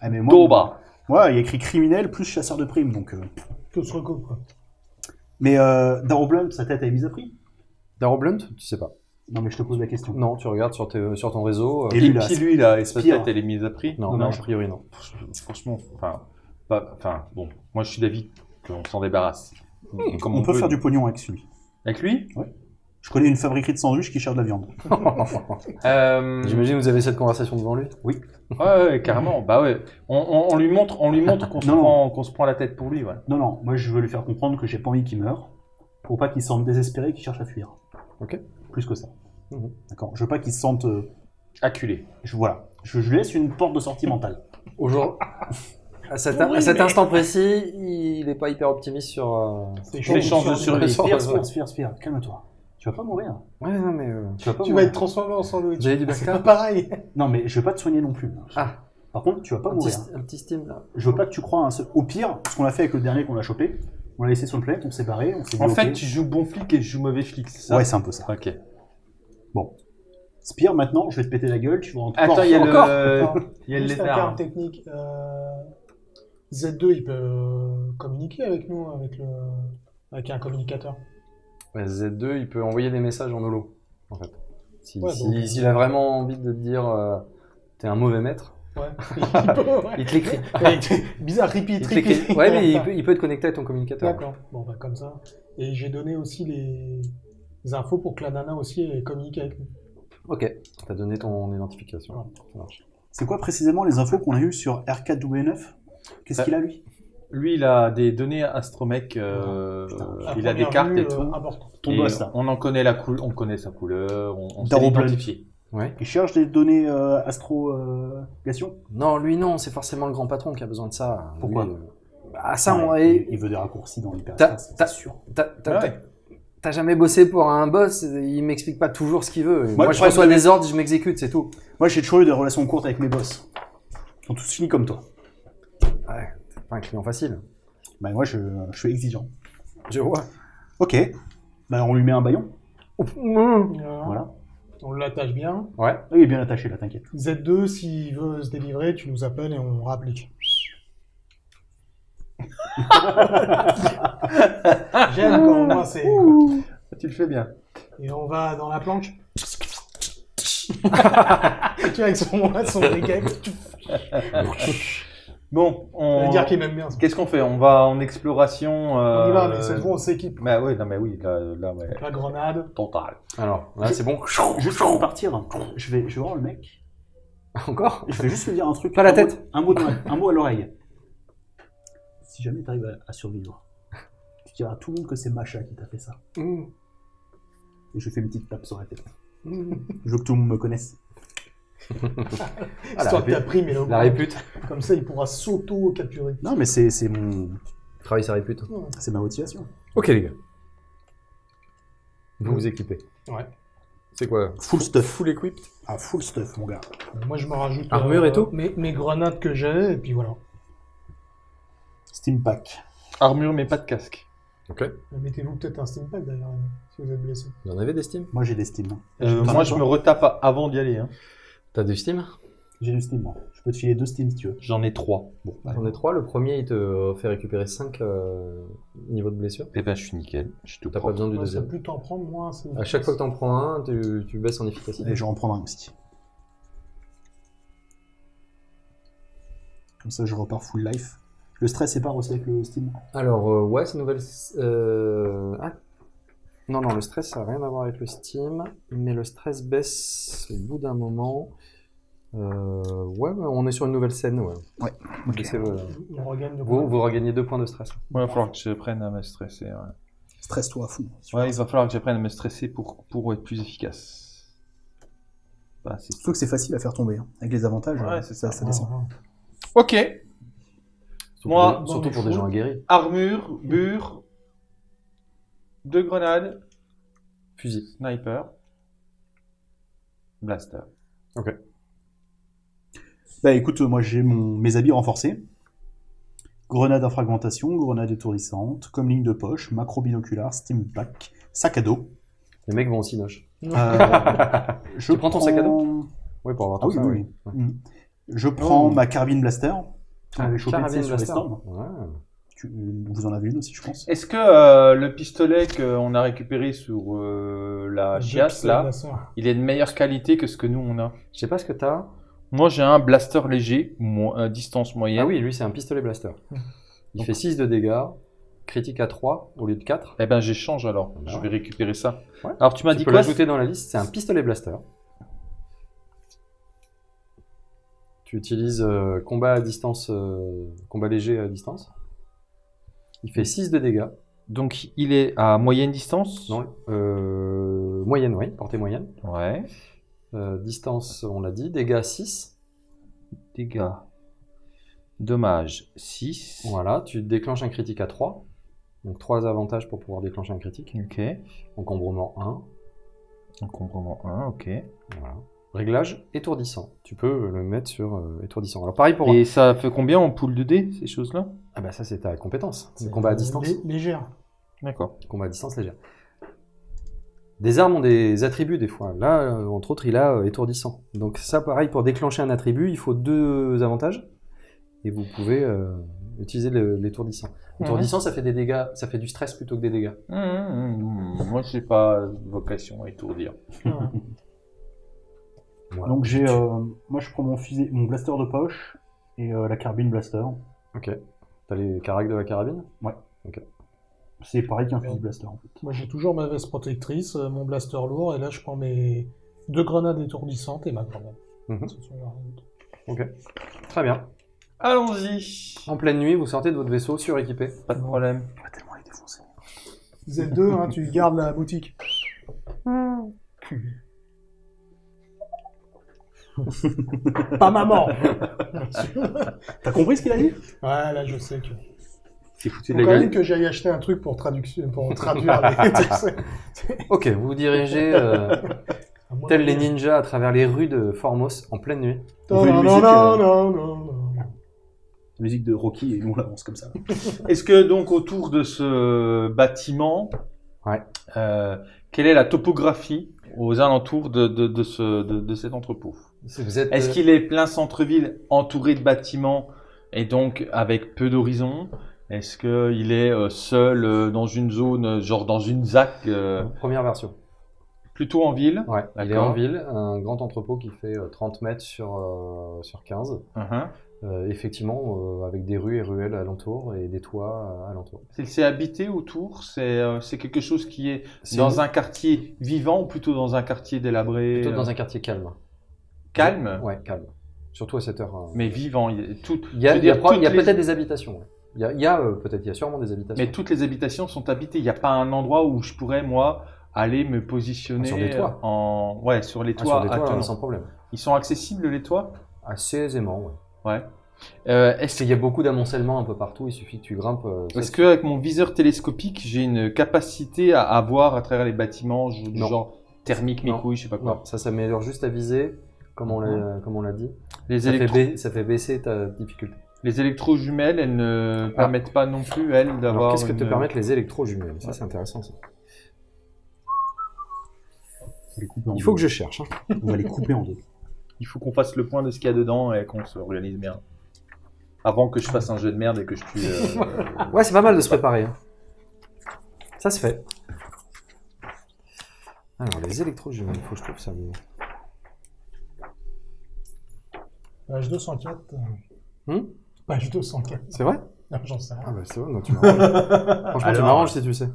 Ah, mais moi, Doba. Il y a écrit criminel plus chasseur de primes, donc. euh. Tout se recoupe, quoi. Mais euh, Darrow Blunt, sa tête a est mise à prix Darrow Blunt Tu sais pas. Non, mais je te pose la question. Non, tu regardes sur, tes- sur ton réseau. euh, Et Et lui, là, puis lui là, et Spire. tête elle est mise à prix Non, non, non, a priori non. Franchement, enfin... Pas, enfin, bon, moi je suis d'avis qu'on s'en débarrasse. Comme on, peut peut. faire du pognon avec celui. Avec lui Je connais une fabriquerie de sandwich qui cherche de la viande. euh... J'imagine que vous avez cette conversation devant lui. Ouais, ouais, carrément. Bah ouais. On, on- on lui montre, on lui montre qu'on se prend, qu'on se prend la tête pour lui. Ouais. Non, non, moi je veux lui faire comprendre que j'ai pas envie qu'il meure, pour pas qu'il semble désespéré qu'il cherche à fuir. Ok. Plus que ça. Mhm. D'accord. Je veux pas qu'ils se sentent. euh, Acculé. je, voilà. Je, je laisse une porte de sortie mentale. Aujourd'hui, à cet, Oui, à cet mais- instant précis, il n'est pas hyper optimiste sur. euh, Les chances de survie. Spire, Spire, Spire, Spire, calme-toi. Tu vas pas mourir. Ouais, non, mais. euh, Tu vas pas Tu vas être transformé en sandwich. Avez du C'est pas pareil. Non, mais je vais pas te soigner non plus. Ah, Par contre, tu vas pas un petit, mourir. un petit steam là. Je veux pas que tu crois à un seul. Au pire, ce qu'on a fait avec le dernier qu'on a chopé, on l'a laissé sur le planète, on s'est barré, on s'est. En fait, tu joues bon flic et je joue mauvais flic, c'est ça? Ouais, c'est un peu ça. Ok. Spire, maintenant, je vais te péter la gueule, tu vas en Attends, il y a Encore le. Encore Il y a le lézard. terme technique. euh, Z2, il peut euh, communiquer avec nous, avec, le... avec un communicateur. Ouais, Z2, il peut envoyer des messages en holo, en fait. Si- Ouais, si- donc- S'il a vraiment envie de te dire euh, t'es un mauvais maître, Ouais. il peut, ouais. il te l'écrit. Bizarre, repeat, Il te repeat. l'écrit. Ouais, mais il peut, il peut te connecter à ton communicateur. D'accord. Bon, bah, comme ça. Et j'ai donné aussi les... les infos pour que la nana aussi communique avec nous. Ok, t'as donné ton identification. Ouais. C'est quoi précisément les infos qu'on a eues sur R4W9 Qu'est-ce Ouais. qu'il a lui? Lui, il a des données astromech. euh, À il a des cartes vue, et euh, tout. important. Ton Et boss là. On en connaît la couleur, on connaît sa couleur, on, on sait l'identifier. Ouais. Il cherche des données euh, astrogation Non, lui non, c'est forcément le grand patron qui a besoin de ça. Pourquoi? Lui, euh, Bah ça, on- Ouais, et- il, il veut des raccourcis dans l'hyperespace, t'as- c'est sûr. T'as t'as- Ouais. T'as- jamais bossé pour un boss, il m'explique pas toujours ce qu'il veut. Moi, je reçois de- des ordres, je m'exécute, c'est tout. Moi, j'ai toujours eu des relations courtes avec mes boss. Ils sont tous finis comme toi. Ouais, c'est pas un client facile. Bah, moi, je, je suis exigeant. Je vois. Ok. Bah, on lui met un baillon. Voilà. Voilà. On l'attache bien. Ouais. Il est bien attaché là, t'inquiète. Z2, s'il veut se délivrer, tu nous appelles et on rapplique. J'aime quand moi c'est. Tu le fais bien. Et on va dans la planche. et tu vois, avec son, son briquet. Bon, on. veut dire qu'il m'aime bien. Qu'est-ce qu'on fait? On va en exploration. On y va, euh, mais cette fois on s'équipe. Bah oui, non mais oui, là, là ouais. La grenade. Total. Alors, là, c'est bon. Juste de partir, je vais, je vais voir le mec. Encore? Je vais juste lui dire un truc. Pas la tête. mot- Un mot, un mot à l'oreille. Si jamais t'arrives à, à survivre, tu diras à tout le monde que c'est Macha qui t'a fait ça. Mmh. Et je fais une petite tape sur la tête. Mmh. Je veux que tout le monde me connaisse. Ah, la Histoire que répute. ta prime et le La répute. Comme ça, il pourra s'auto-capturer. Non, mais c'est c'est mon, Travaille sa répute. c'est ma motivation. Ok, les gars. Vous vous équipez. Ouais. C'est quoi Full stuff. Full equip Ah, full stuff, mon gars. Moi, je me rajoute. Armure et tout mes, mes grenades que j'ai, et puis voilà. Steam pack. Armure mais pas de casque. Ok. Mettez-vous peut-être un steam pack d'ailleurs, si vous êtes blessé. Vous en avez des Steam? Moi, j'ai des Steam. Euh, moi je me retape avant d'y aller. Hein. T'as du Steam? J'ai du Steam, moi. Je peux te filer deux Steam si tu veux. J'en ai trois. Bon, J'en ai trois. Le premier, il te fait récupérer 5 niveaux de blessure. Et ben je suis nickel. Je suis tout T'as pas besoin du deuxième. plus t'en prendre, moins c'est. À chaque fois que t'en prends un, tu, tu baisses en efficacité. Et je vais en prendre un aussi. Comme ça, je repars full life. Le stress sépare aussi avec le Steam. Alors, euh, ouais, c'est nouvelle. euh, Ah. Non, non, le stress, ça n'a rien à voir avec le Steam, mais le stress baisse au bout d'un moment. Euh, ouais, on est sur une nouvelle scène, ouais. Ouais, Ok, c'est, euh, On regagne le vous, vous regagnez deux points de stress. Ouais, il va falloir que je prenne à me stresser. Ouais, Stresse-toi à fond. Ouais, il va falloir que j'apprenne à me stresser pour, pour être plus efficace. Bah, c'est Surtout que c'est facile à faire tomber. hein. Avec les avantages, Ouais, c'est ça, ça. ça descend. Ok. Surtout Moi, pour des- surtout pour des gens aguerris. Armure, bure, deux grenades, Fusil. sniper, blaster. Bah écoute, moi j'ai mon... mes habits renforcés. Grenade à fragmentation, grenade étourdissante, comme ligne de poche, macro binoculaire, steam pack, sac à dos. Les mecs vont aussi noche. Euh, je Tu prends ton sac à prends- Oui, pour avoir Ah tout oui, ça, oui, oui. oui. Mm. Je prends Oh. ma carbine blaster. Ah, avait chopé, tu sais, carabine sur les blaster. stands. Ouais. Tu- Vous en avez une aussi, je pense. Est-ce que euh, le pistolet qu'on a récupéré sur euh, la chiasse, là, il est de meilleure qualité que ce que nous on a? Je sais pas ce que t'as. Moi j'ai un blaster léger, mo- euh, distance moyenne. Ah oui, lui, c'est un pistolet blaster. Il Donc- fait 6 de dégâts, critique à 3 au lieu de 4. Eh ben j'échange alors, Bah je ouais. vais récupérer ça. Ouais. Alors tu m'as Tu dit peux quoi? l'ajouter dans la liste, c'est un pistolet blaster. Tu utilises euh, combat à distance, euh, combat léger à distance. Il fait 6 de dégâts. Donc il est à moyenne distance? Non, euh, moyenne, oui, portée moyenne. Ouais. Distance, on l'a dit. Dégâts 6. Dégâts. Dommage 6. Voilà, tu déclenches un critique à 3. Donc 3 avantages pour pouvoir déclencher un critique. Ok. Encombrement 1. Encombrement 1, ok. Voilà. Réglage étourdissant. Tu peux le mettre sur euh, étourdissant. Alors pareil pour... Et ça fait combien en pool de dés, ces choses-là? Ah bah ça c'est ta compétence. C'est, combat à euh, distance. lé- Légère. D'accord. Combat à distance légère. Des armes ont des attributs des fois. Là, euh, entre autres, il a euh, étourdissant. Donc ça, pareil, pour déclencher un attribut, il faut deux avantages. Et vous pouvez euh, utiliser l'étourdissant. L'étourdissant, ça fait des dégâts, ça fait du stress plutôt que des dégâts. Hum, hum. Moi, j'ai pas vocation à étourdir. Voilà. Donc j'ai, euh, moi je prends mon fusil, mon blaster de poche et euh, la carbine blaster. Ok. T'as les caracs de la carabine? C'est pareil qu'un fusil blaster en fait. Moi, j'ai toujours ma veste protectrice, euh, mon blaster lourd, et là, je prends mes deux grenades étourdissantes et ma grenade. Mhm. Ce sont d'autre. Très bien. Allons-y. En pleine nuit, vous sortez de votre vaisseau suréquipé. Pas de problème. On va tellement les défoncer. Z2, hein, tu gardes la boutique. Pas maman T'as compris ce qu'il a dit? Ouais, là, je sais que... C'est foutu Faut de quand la même que j'aille acheter un truc pour, traduction, pour traduire les... Ok, vous vous dirigez, euh, À moins tels que- les ninjas, à travers les rues de Formos en pleine nuit. On Non, une non, musique, non, euh, non, non, non. Musique de Rocky et nous on avance comme ça. Est-ce que donc autour de ce bâtiment, Ouais. euh, quelle est la topographie aux alentours de, de, de, ce, de, de cet entrepôt? Vous êtes, Est-ce euh, qu'il est plein centre-ville, entouré de bâtiments et donc avec peu d'horizon Est-ce qu'il est euh, seul euh, dans une zone, genre dans une ZAC, euh, Première version. plutôt en ville? Ouais, il est en ville, un grand entrepôt qui fait euh, 30 mètres sur, euh, sur 15. Mhm. Euh, effectivement, avec des rues et ruelles alentour et des toits alentour. C'est- habité autour? C'est quelque chose qui est dans un quartier vivant ou plutôt dans un quartier délabré plutôt dans un quartier calme. Calme Ouais, calme. Surtout à cette heure. euh. Mais vivant. il y a tout, Il y les- peut-être des habitations. ouais. Il y a, il y a, euh, peut-être, il y a sûrement des habitations. Mais toutes les habitations sont habitées. Il n'y a pas un endroit où je pourrais, moi, aller me positionner Sur des toits. en... Ouais, sur les Ah, toits. sur des toits, sans problème. Ils sont accessibles, les toits? Assez aisément, ouais. Ouais. Euh, Est-ce qu'il y a beaucoup d'amoncellement un peu partout Il suffit que tu grimpes. euh, est-ce qu'avec mon viseur télescopique, j'ai une capacité à, à voir à travers les bâtiments, du genre thermique, mes couilles, je sais pas quoi? Non, ça s'améliore juste à viser, comme on l'a, comme on l'a dit. les, Ça fait, électro- ba- ça fait baisser ta difficulté. les électrojumelles, elles ne permettent pas non plus, elles, Alors, d'avoir. qu'est-ce que te une- permettent les électrojumelles? Ça, c'est intéressant. Ça. Les Il faut deux. que je cherche. hein. On va les couper en deux. Il faut qu'on fasse le point de ce qu'il y a dedans et qu'on s'organise bien. Avant que je fasse un jeu de merde et que je tue. euh, Ouais, c'est pas mal de se préparer. hein. Ça se fait. Alors, les électrojumelles, il faut que je trouve ça. Page 204. euh, Hmm? Page 204. c'est vrai? Non, j'en sais Ah rien. bah c'est vrai, non, tu m'arranges. Franchement, tu m'arranges si tu sais.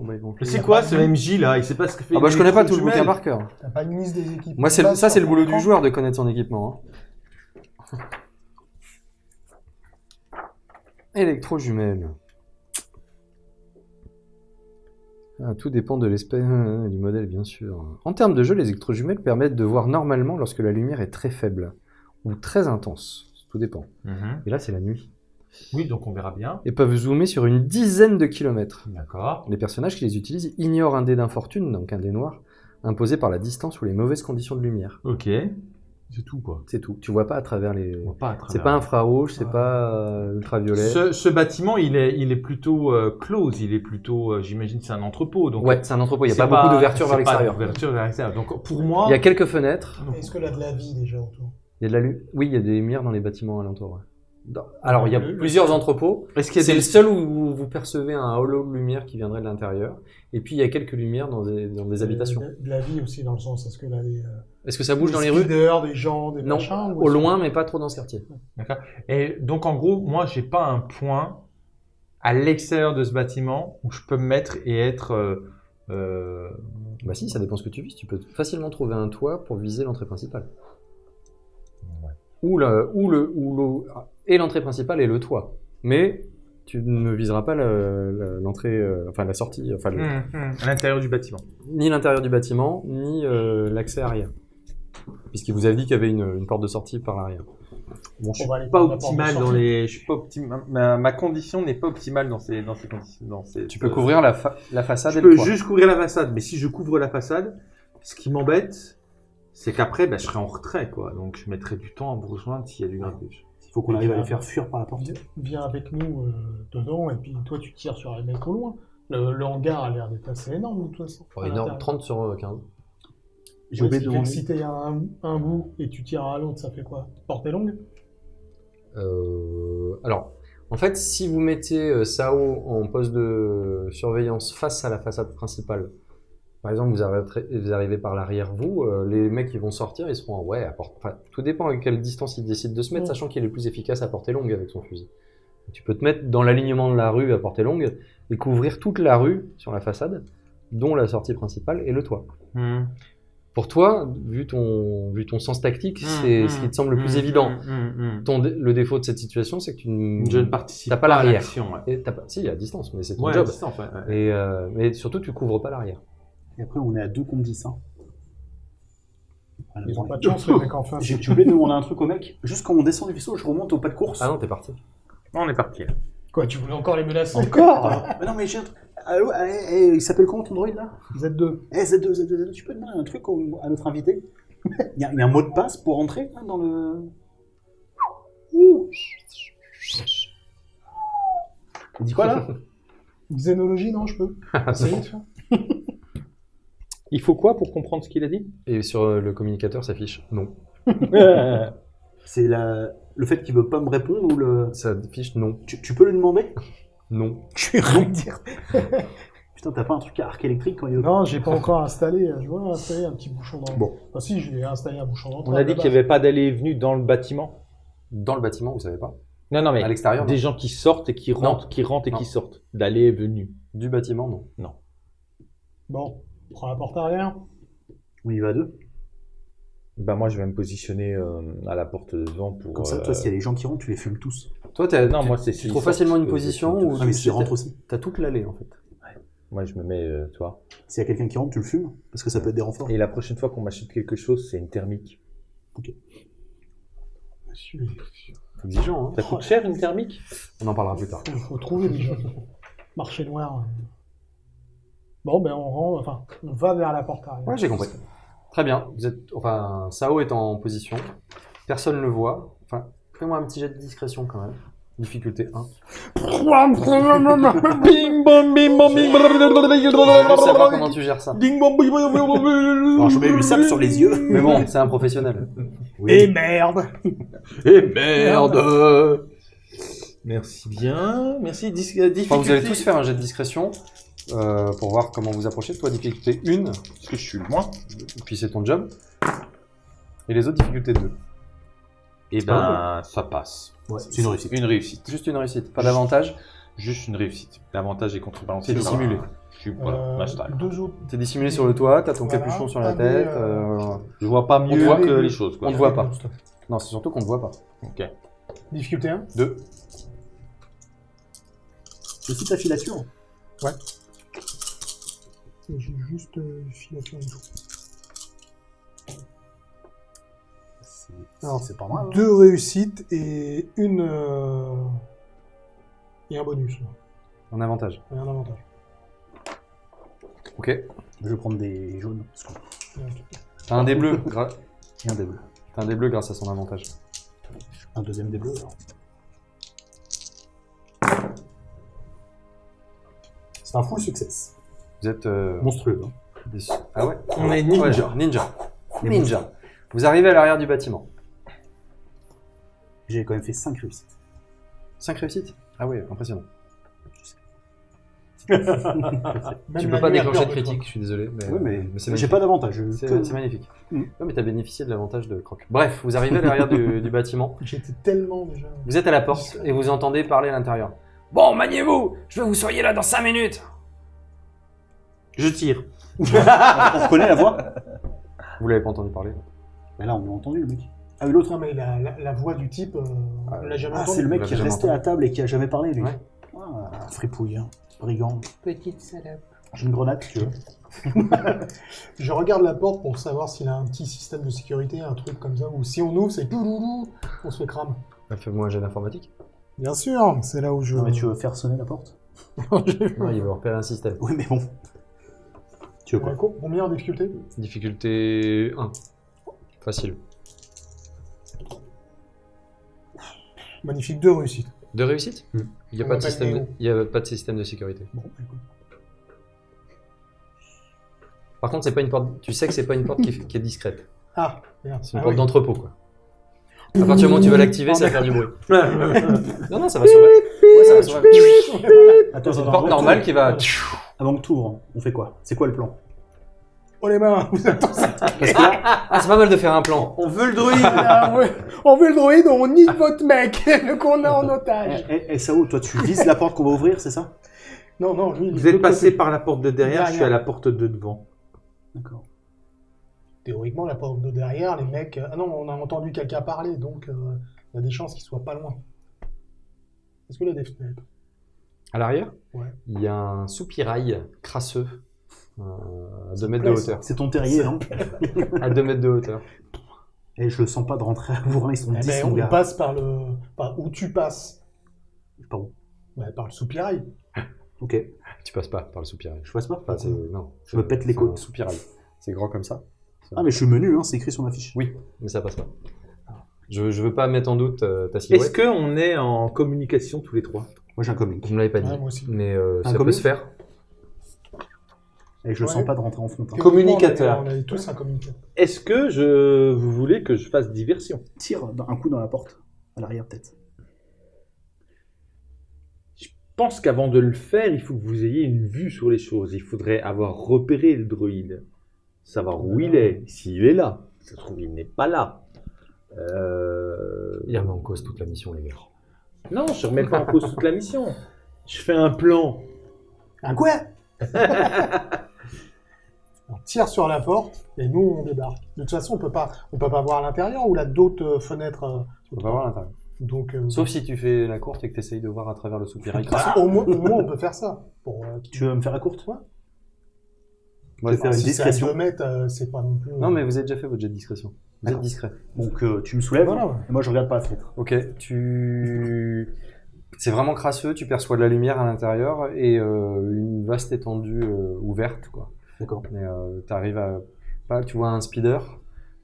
Mais c'est quoi ce MJ là? Il sait pas ce que fait. Ah bah je connais pas tout le bouquin par cœur. T'as pas une liste des équipes Moi, c'est le- Pas ça, c'est le boulot du joueur de connaître son équipement. hein. Électrojumelles. Ah, tout dépend de l'espèce euh, du modèle, bien sûr. En termes de jeu, les électrojumelles permettent de voir normalement lorsque la lumière est très faible ou très intense. Tout dépend. Mhm. Et là, c'est la nuit. Oui, donc on verra bien. Et peuvent zoomer sur une dizaine de kilomètres. D'accord. Les personnages qui les utilisent ignorent un dé d'infortune, donc un dé noir, imposé par la distance ou les mauvaises conditions de lumière. Ok. C'est tout quoi. C'est tout. Tu vois pas à travers les. On voit pas à travers. C'est pas infrarouge, c'est Ouais. pas euh, ultraviolet. Ce, ce bâtiment, il est, il est plutôt euh, close. Il est plutôt, euh, j'imagine, c'est un entrepôt. Donc Ouais, c'est un entrepôt. Il n'y a pas, beaucoup d'ouverture vers l'extérieur. d'ouverture vers l'extérieur. Donc pour moi, Il y a quelques fenêtres. Est-ce que là de la vie déjà autour? Il y a de la lu- Oui, il y a des lumières dans les bâtiments alentours. ouais. Dans- Alors, il y a plusieurs entrepôts. est-ce qu'il C'est des le seul où vous percevez un halo de lumière qui viendrait de l'intérieur. Et puis, il y a quelques lumières dans des, dans des habitations. De, de la vie aussi dans le sens, est-ce que là des, euh, Est-ce que ça bouge des dans les rues speeders, des gens, des Non, machins au loin, mais pas trop dans ce quartier. Et donc en gros, moi, j'ai pas un point à l'extérieur de ce bâtiment où je peux me mettre et être. euh, euh, Bah si, ça dépend ce que tu vises. Tu peux facilement trouver un toit pour viser l'entrée principale. Ou, le, ou, le, ou le- et l'entrée principale et le toit. Mais tu ne viseras pas le- le- l'entrée, euh, enfin la sortie, enfin le- hum, À l'intérieur du bâtiment. ni l'intérieur du bâtiment, ni euh, l'accès arrière. Puisqu'il vous avait dit qu'il y avait une, une porte de sortie par l'arrière. Bon, je On suis pas optimal dans les. Je suis pas optimal. Ma, ma condition n'est pas optimale dans ces dans ces conditions. Dans ces, Tu peux couvrir la, fa- la façade Je et le peux toit. juste couvrir la façade, mais si je couvre la façade, ce qui m'embête, c'est qu'après, bah, je serai en retrait, quoi. Donc, je mettrai du temps à vous rejoindre s'il y a du grabuge. Il faut qu'on arrive à les faire fuir par la porte. Viens, viens avec nous euh, dedans et puis toi tu tires sur les mecs au loin. Le, le hangar a l'air d'être assez énorme de toute façon. Oh, à énorme, l'intérieur. 30 sur euh, 15. J'ai Ouais, oublié de si t'es à un, un bout et tu tires à l'autre, ça fait quoi? Portée longue? Euh, alors, en fait, si vous mettez euh, Sao en poste de surveillance face à la façade principale, par exemple, vous arrivez, vous arrivez par l'arrière, vous, euh, les mecs qui vont sortir, ils seront en ouais, à porte. Enfin, tout dépend à quelle distance ils décident de se mettre, Mm. sachant qu'il est le plus efficace à portée longue avec son fusil. Tu peux te mettre dans l'alignement de la rue à portée longue et couvrir toute la rue sur la façade, dont la sortie principale et le toit. Pour toi, vu ton, vu ton sens tactique, c'est ce qui te semble le plus évident. Ton le défaut de cette situation, c'est que tu ne, Je ne participe T'as pas à l'arrière. Ouais. et t'as pas, si, à distance, mais c'est ton Ouais, job. ouais. Et, euh, mais surtout, tu couvres pas l'arrière. Et après, on est à 2 contre 10. Hein. Voilà, Ils ont pas de chance les mecs en face. J'ai oublié de demander un truc au mec. Juste quand on descend du vaisseau, je remonte au pas de course. Ah non, t'es parti. On est parti. là. Quoi, tu voulais encore les menacer Encore Mais non, mais j'ai un truc. Allô, eh, eh, il s'appelle comment ton droïde là? Z2. Eh, Z2, Z2, Z2, tu peux demander un truc au- à notre invité? Il y, a, il y a un mot de passe pour entrer hein, dans le. Ouh. Il dit quoi là? Xénologie, non, je peux Essayer de faire. Il faut quoi pour comprendre ce qu'il a dit? Et sur euh, le communicateur s'affiche non. C'est la... le fait qu'il veut pas me répondre ou le. Ça affiche non. Tu, tu peux lui demander? Non. Vais rien dire. Putain, t'as pas un truc à arc électrique quand il Non, j'ai pas encore installé. Je vois installer un petit bouchon dans. Bon. Ah si, je vais installer un bouchon dans. On a dit qu'il n'y avait pas d'aller et venue dans le bâtiment? Dans le bâtiment, vous savez pas? Non, non, mais À l'extérieur, des non. gens qui sortent et qui rentrent, qui rentrent et Non. qui sortent. D'aller et venue. Du bâtiment, non. Bon, on prend la porte arrière. On y va à deux. Bah moi, je vais me positionner euh, à la porte devant pour. Comme ça, euh, toi, s'il y a des gens qui rentrent, tu les fumes tous. Toi, t'as- Non, tu- moi, c'est tu trouves facilement une position où Ah, mais tu s'ils rentrent aussi. T'as toute l'allée en fait. Moi, je me mets, euh, tu vois. S'il y a quelqu'un qui rentre, tu le fumes. Parce que ça peut être des renforts. Et la prochaine fois qu'on m'achète quelque chose, c'est une thermique. Monsieur, Exigeant, hein. Ça coûte cher une thermique? On en parlera plus tard. Il faut trouver déjà. Marché noir. Bon, ben on rentre, enfin, on va vers la porte arrière. Ouais, j'ai compris. Très bien. Vous êtes, enfin, Sao est en position. Personne ne le voit. Enfin, fais-moi un petit jet de discrétion quand même. Difficulté 1. Bing bong bing bong bing Je veux savoir comment tu gères ça. Ding bong bing Alors, je mets une sape sur les yeux. Mais bon, c'est un professionnel. Et merde Et merde Merci bien. Merci. Dis- euh, Enfin, vous allez tous faire un jet de discrétion euh, pour voir comment vous approchez. Toi, difficulté 1, Parce que je suis le moins. puis c'est ton job. Et les autres, difficulté 2. Et ben, ça passe. Ouais, c'est une réussite. Une réussite. Juste une réussite, pas d'avantage. Juste une réussite. L'avantage est contrebalancé. C'est dissimulé. Suis voilà, Euh. Deux autres. T'es dissimulé sur le toit, t'as ton Voilà. capuchon sur la Ah, tête. euh, euh, Je vois pas mieux voit. que les choses. Quoi. On te voit pas. Non, c'est surtout qu'on ne voit pas. Ok. Difficulté 1 2. C'est ta filature. J'ai juste euh, filature en dessous. Non, c'est pas mal. hein. Deux réussites et une. euh, Et un bonus. là. Un avantage. Et un avantage. Ok. Je vais prendre des jaunes. Parce que... T'as un des bleus. T'as un dé bleu grâce à son avantage. Un deuxième des bleus. alors. C'est un full success. Vous êtes. euh, Monstrueux. hein. déçus. Ah ouais On est ninja. Ouais, ninja. Ninja. Vous arrivez à l'arrière du bâtiment. J'ai quand même fait 5 réussites. 5 réussites? Ah ouais, impressionnant. Même tu la peux pas nuit a déclencher peur de toi. critique, je suis désolé. Mais, oui, mais, c'est j'ai magnifique. pas d'avantage. je- C'est que- c'est magnifique. Mm. Ouais, mais t'as bénéficié de l'avantage de Croc. Bref, vous arrivez à l'arrière du, du bâtiment. J'étais tellement déjà. Vous êtes à la porte et vous entendez parler à l'intérieur. Bon, maniez-vous Je veux que vous soyez là dans 5 minutes Je tire. On reconnaît la voix? Vous l'avez pas entendu parler? Mais là, on l'a entendu, le mec. Ah, l'autre. Non, mais la, la, la voix du type, euh, on l'a jamais Ah, entendu. c'est le mec qui est resté à table et qui a jamais parlé, lui. Ouais. Ah, fripouille, hein. brigand. Petite salope. J'ai une grenade, si tu veux. Je regarde la porte pour savoir s'il a un petit système de sécurité, un truc comme ça, ou si on ouvre, c'est douloulou, on se fait crame. Bah, Fais-moi un jet d'informatique. Bien sûr, c'est là où je. Non, mais tu veux faire sonner la porte? Non, il veut repérer un système. Oui, mais bon. Tu veux quoi Euh, Combien en difficulté Difficulté 1. Facile. Magnifique, deux réussites. De réussite Hmm. Il n'y a, pas de système de- Néo. il y a pas de système de sécurité. Bon, écoute. Par contre, c'est pas une porte. Tu sais que c'est pas une porte qui, qui est discrète. Ah, merde. C'est une Ah porte oui. d'entrepôt, quoi. À partir du moment où tu vas l'activer, ça va faire du bruit. non, non, ça va. Ouais, ça va s'ouvrir. Attends, C'est une porte normale qui va. T'ouvres- Avant que tu ouvres, on fait quoi? C'est quoi le plan? Oh les mains, vous êtes tous Parce que là, ah, c'est pas mal de faire un plan. On veut le druide Ah. On veut le droïde, on nique votre mec, le qu'on a en otage. Eh, eh, Sao, toi, tu vises la porte qu'on va ouvrir, c'est ça? Non, non, lui, il est Vous de êtes l'autre passé côté. par la porte de derrière, je suis à la porte de devant. D'accord. Théoriquement, la porte de derrière, les mecs. Ah non, on a entendu quelqu'un parler, donc euh, il y a des chances qu'ils soient pas loin. Est-ce qu'il y a des fenêtres À l'arrière, Ouais. il y a un soupirail crasseux euh, à 2 mètres de hauteur. C'est ton terrier, non À 2 mètres de hauteur. Et je le sens pas de rentrer à Bourrin, ils sont Eh 10, ben, on gars. passe par le. Par où tu passes Par où Bah, Par le soupirail. Ok, Tu passes pas par le soupirail. je passe pas Enfin, c'est. Non. Je me pète les côtes. un soupirail. C'est grand comme ça. Ah, mais je suis menu, hein, c'est écrit sur ma fiche. Oui, mais ça passe pas. Je, je veux pas mettre en doute euh, ta Est-ce silhouette. qu'on est en communication tous les trois? Moi, j'ai un comlink. Vous me l'avez pas dit. Ouais, moi aussi. Mais euh, Un ça peut se faire. Et je le Ouais. sens pas de rentrer en front. hein. Communicateur. On avait tous un communicateur. Est-ce que je... vous voulez que je fasse diversion? Tire un coup dans la porte. À l'arrière, peut-être. Je pense qu'avant de le faire, il faut que vous ayez une vue sur les choses. Il faudrait avoir repéré le druide. Savoir où il est, s'il est là. Ça se trouve, il n'est pas là. Euh... Il remet en cause toute la mission, les gars. Non, je remets pas en cause toute la mission. Je fais un plan. Un quoi? On tire sur la porte et nous on débarque. De toute façon, on peut pas, on peut pas voir à l'intérieur ou là d'autres euh, fenêtres. euh, On va voir l'intérieur. donc, euh, Sauf si tu fais la courte et que tu essayes de voir à travers le soupirail moins, au moins, on peut faire ça. Pour, euh, Tu veux me faire à courte? Toi Moi, je vais faire une Si à discrétion. 2 mètres, euh, c'est pas non plus. Non, mais vous avez déjà fait votre jet de discrétion. Vous êtes discret. Donc, euh, tu me soulèves, Voilà, et moi, je regarde par la fenêtre. Ok, tu. C'est vraiment crasseux, tu perçois de la lumière à l'intérieur et euh, une vaste étendue euh, ouverte, quoi. D'accord. Mais t'arrives à. Pas, tu vois un speeder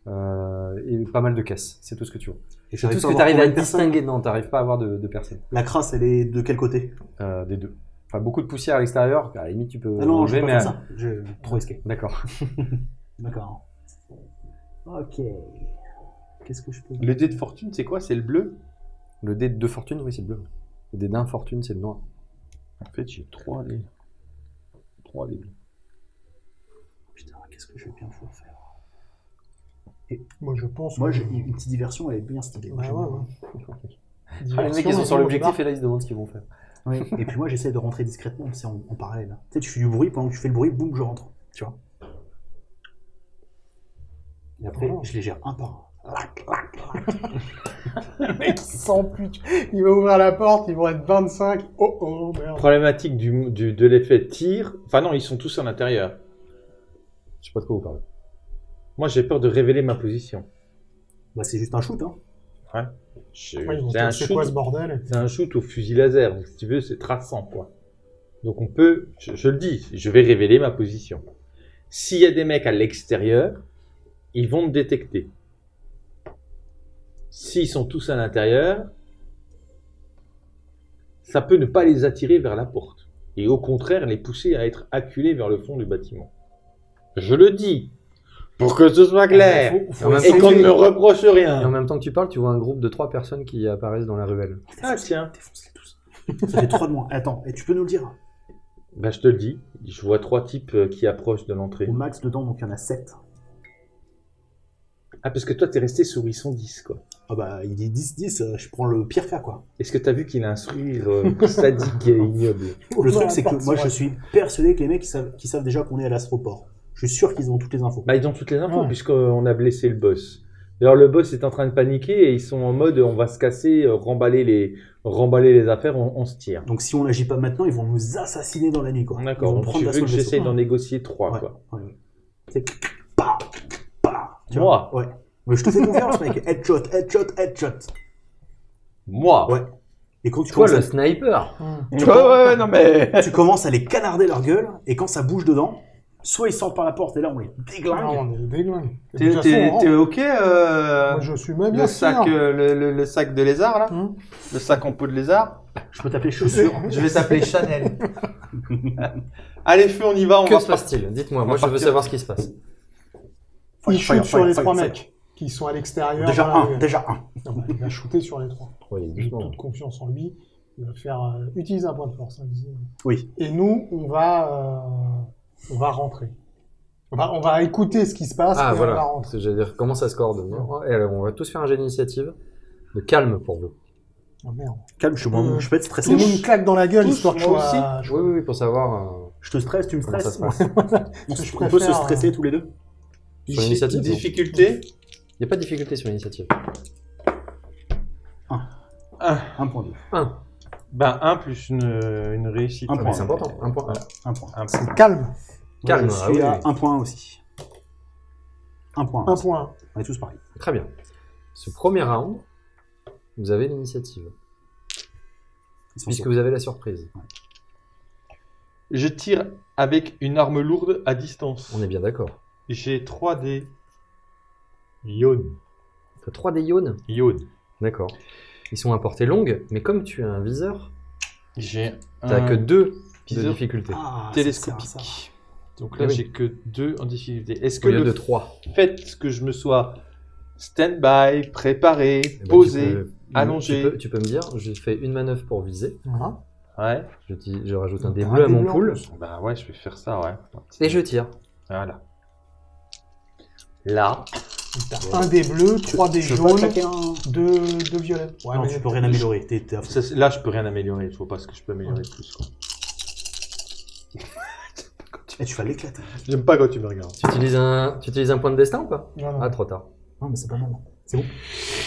et pas mal de caisses. C'est tout ce que tu vois. Et C'est tout ce pas que tu arrives à distinguer. Non, t'arrives pas à voir de, de. La crasse, elle est de quel côté? Des deux. Enfin, beaucoup de poussière à l'extérieur. À la limite, tu peux. Ah non, je vais pas mais. faire ça. Je... Trop risqué. D'accord. D'accord. Ok. Qu'est-ce que je peux Le dé de fortune, c'est quoi? C'est le bleu? Le dé de fortune, oui, c'est le bleu. Le dé d'infortune, c'est le noir. En fait, j'ai trois dés. Trois dés. Putain, qu'est-ce que je vais bien pouvoir faire? Moi, je pense. Moi, que- j'ai une petite diversion, elle est bien stylée. Moi, Ouais, j'aime ouais, bien. ouais. Ah, les mecs, ils sont et sur l'objectif et là, ils se demandent ce qu'ils vont faire. Oui. Et puis moi, j'essaie de rentrer discrètement, c'est en, en parallèle. Tu sais, tu fais du bruit, pendant que tu fais le bruit, boum, je rentre. Tu vois? Et après, Voilà. je les gère un par un. Lac, lac, lac. Le mec, il. Il va ouvrir la porte, ils vont être 25. Oh oh, merde. Problématique du, du- de l'effet tir. Enfin non, ils sont tous à l'intérieur. Je sais pas de quoi vous parlez. Moi, j'ai peur de révéler ma position. Bah, c'est juste un shoot, hein. Je- Ouais, c'est un shoot. quoi ce bordel C'est un shoot au fusil laser. Donc, si tu veux, c'est traçant, quoi. Donc, on peut, je, je le dis, je vais révéler ma position. S'il y a des mecs à l'extérieur, ils vont me détecter. S'ils sont tous à l'intérieur, ça peut ne pas les attirer vers la porte. Et au contraire, les pousser à être acculés vers le fond du bâtiment. Je le dis, pour que ce soit clair, Faut- faut En même et qu'on ne me reproche Et en rien. même temps que tu parles, tu vois un groupe de trois personnes qui apparaissent dans la ruelle. Ah tiens, Défonce-les tous. Ça fait trois de moins. Attends, et tu peux nous le dire? Bah, je te le dis, je vois trois types euh, qui approchent de l'entrée. Au max dedans, donc il y en a sept. Ah, parce que toi, t'es resté sont 10, quoi. Ah bah, il dit 10-10, euh, je prends le pire cas, quoi. Est-ce que t'as vu qu'il a un sourire euh, sadique et ignoble? Le truc, c'est que moi, je suis persuadé que les mecs, ils savent, déjà qu'on est à l'astroport. Je suis sûr qu'ils ont toutes les infos. Bah, ils ont toutes les infos, Ouais. puisqu'on a blessé le boss. D'ailleurs, le boss est en train de paniquer et ils sont en mode on va se casser, euh, remballer les, remballer les affaires, on, on se tire. Donc si on n'agit pas maintenant, ils vont nous assassiner dans la nuit. quoi. Ils D'accord, vont donc prendre tu veux que du vaisseau. j'essaye d'en négocier trois, Ouais. quoi. Ouais, ouais. C'est Moi vois Ouais. Mais je te fais confiance, mec. Headshot, headshot, headshot. Moi Ouais. Et quand tu Toi, le à, sniper Hum. Ouais, ouais, ouais, non mais. tu commences à les canarder leur gueule, et quand ça bouge dedans, soit ils sortent par la porte, et là on les Non, déglingue. on est déglingue. De T'es toute façon, t'es- on t'es rentre. ok euh, Moi, je suis même bien le, sac, sûr. euh, le, le- le sac de lézard là Hum. Le sac en peau de lézard Je peux t'appeler chaussure. Je vais t'appeler Chanel. Allez, feu, on y va. On Que va se passe-t-il Dites-moi, moi je veux partir. savoir ce qui se passe. Il Fire, shoot fire, sur fire, les fire, trois mecs qui sont à l'extérieur. Déjà un, rue. déjà un. Non, bah, il va shooter sur les trois. Oui, J'ai toute confiance en lui. Il va faire euh, utiliser un point de force. hein. Oui. Et nous, on va, euh, on va rentrer. On va, on va écouter ce qui se passe Ah et on va voilà, rentrer. Parce que j'allais dire comment ça se coordonne. Et alors, on va tous faire un jet d'initiative. De calme pour vous. Oh, merde. Calme, je, suis Euh, je peux être stressé. le monde claque dans la gueule, Tous, histoire que je sois... Oui, oui, oui, pour savoir euh, Je te stresse, tu me ça stresses. se passe. On, peut se stresser euh, tous les deux Sur l'initiative, Difficulté Il n'y a pas de difficulté sur l'initiative. Un point. 1. Ben, 1 plus une, une réussite. Un point. C'est important. Un point. Un point. Un point. C'est calme. Calme. je ah suis oui, à oui. un point aussi. Un point. Un point. On est tous pareils. Très bien. Ce premier round, vous avez l'initiative. Puisque vous avez la surprise. Je tire avec une arme lourde à distance. On est bien d'accord. J'ai 3 des Yon. Tu as 3 des iones Yon. D'accord. Ils sont à portée longue, mais comme tu as un viseur, J'ai tu n'as un que 2 de viseur difficulté. Ah, télescopique. ça ça. Donc là, Oui. j'ai que 2 en difficulté. Est-ce que lieu le de 3. fait que je me sois stand-by, préparé, posé, allongé. Tu peux, tu peux me dire, je fais une manœuvre pour viser. Voilà. Ouais. Je, dis- je rajoute un dé T'as bleu à mon pool. Bah ouais, je vais faire ça, ouais. Et je tire. Voilà. Là. T'as un des bleus, trois des Je peux pas jaunes, claquer un. deux, deux violets. Ouais, non, mais tu peux rien améliorer. T'es, t'es à fond. Ça, c'est- là, je peux rien améliorer. Je vois pas ce que je peux améliorer de plus. quoi. Eh, tu vas l'éclater. J'aime pas quand tu me regardes. Tu utilises un, tu utilises un point de destin ou pas? Non, non. Ah, trop tard. Non, mais c'est pas mal. C'est bon.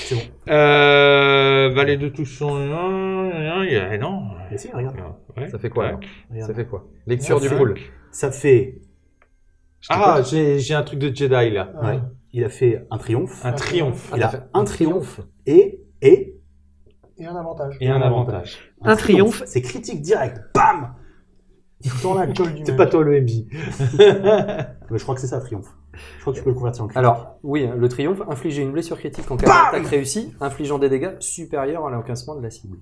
C'est bon. Euh. Valet de touche son. Non, non, il y a- non. Mais si, regarde. Ouais. Ça fait quoi Ouais. alors? Regarde. Ça fait quoi? Lecture du Cinq. pool. Ça fait. Ah, j'ai un truc de Jedi là. Ouais. Ouais. Il a fait un triomphe. Un triomphe. Il a fait un triomphe. Et. Et. Et un avantage. Et un avantage. Un triomphe. C'est critique direct. Bam C'est pas toi le MJ. Mais Je crois que c'est ça, triomphe. Je crois que tu peux le convertir en critique. Alors, oui, hein, le triomphe, infliger une blessure critique en cas d'attaque réussie, infligeant des dégâts supérieurs à l'encaissement de la cible.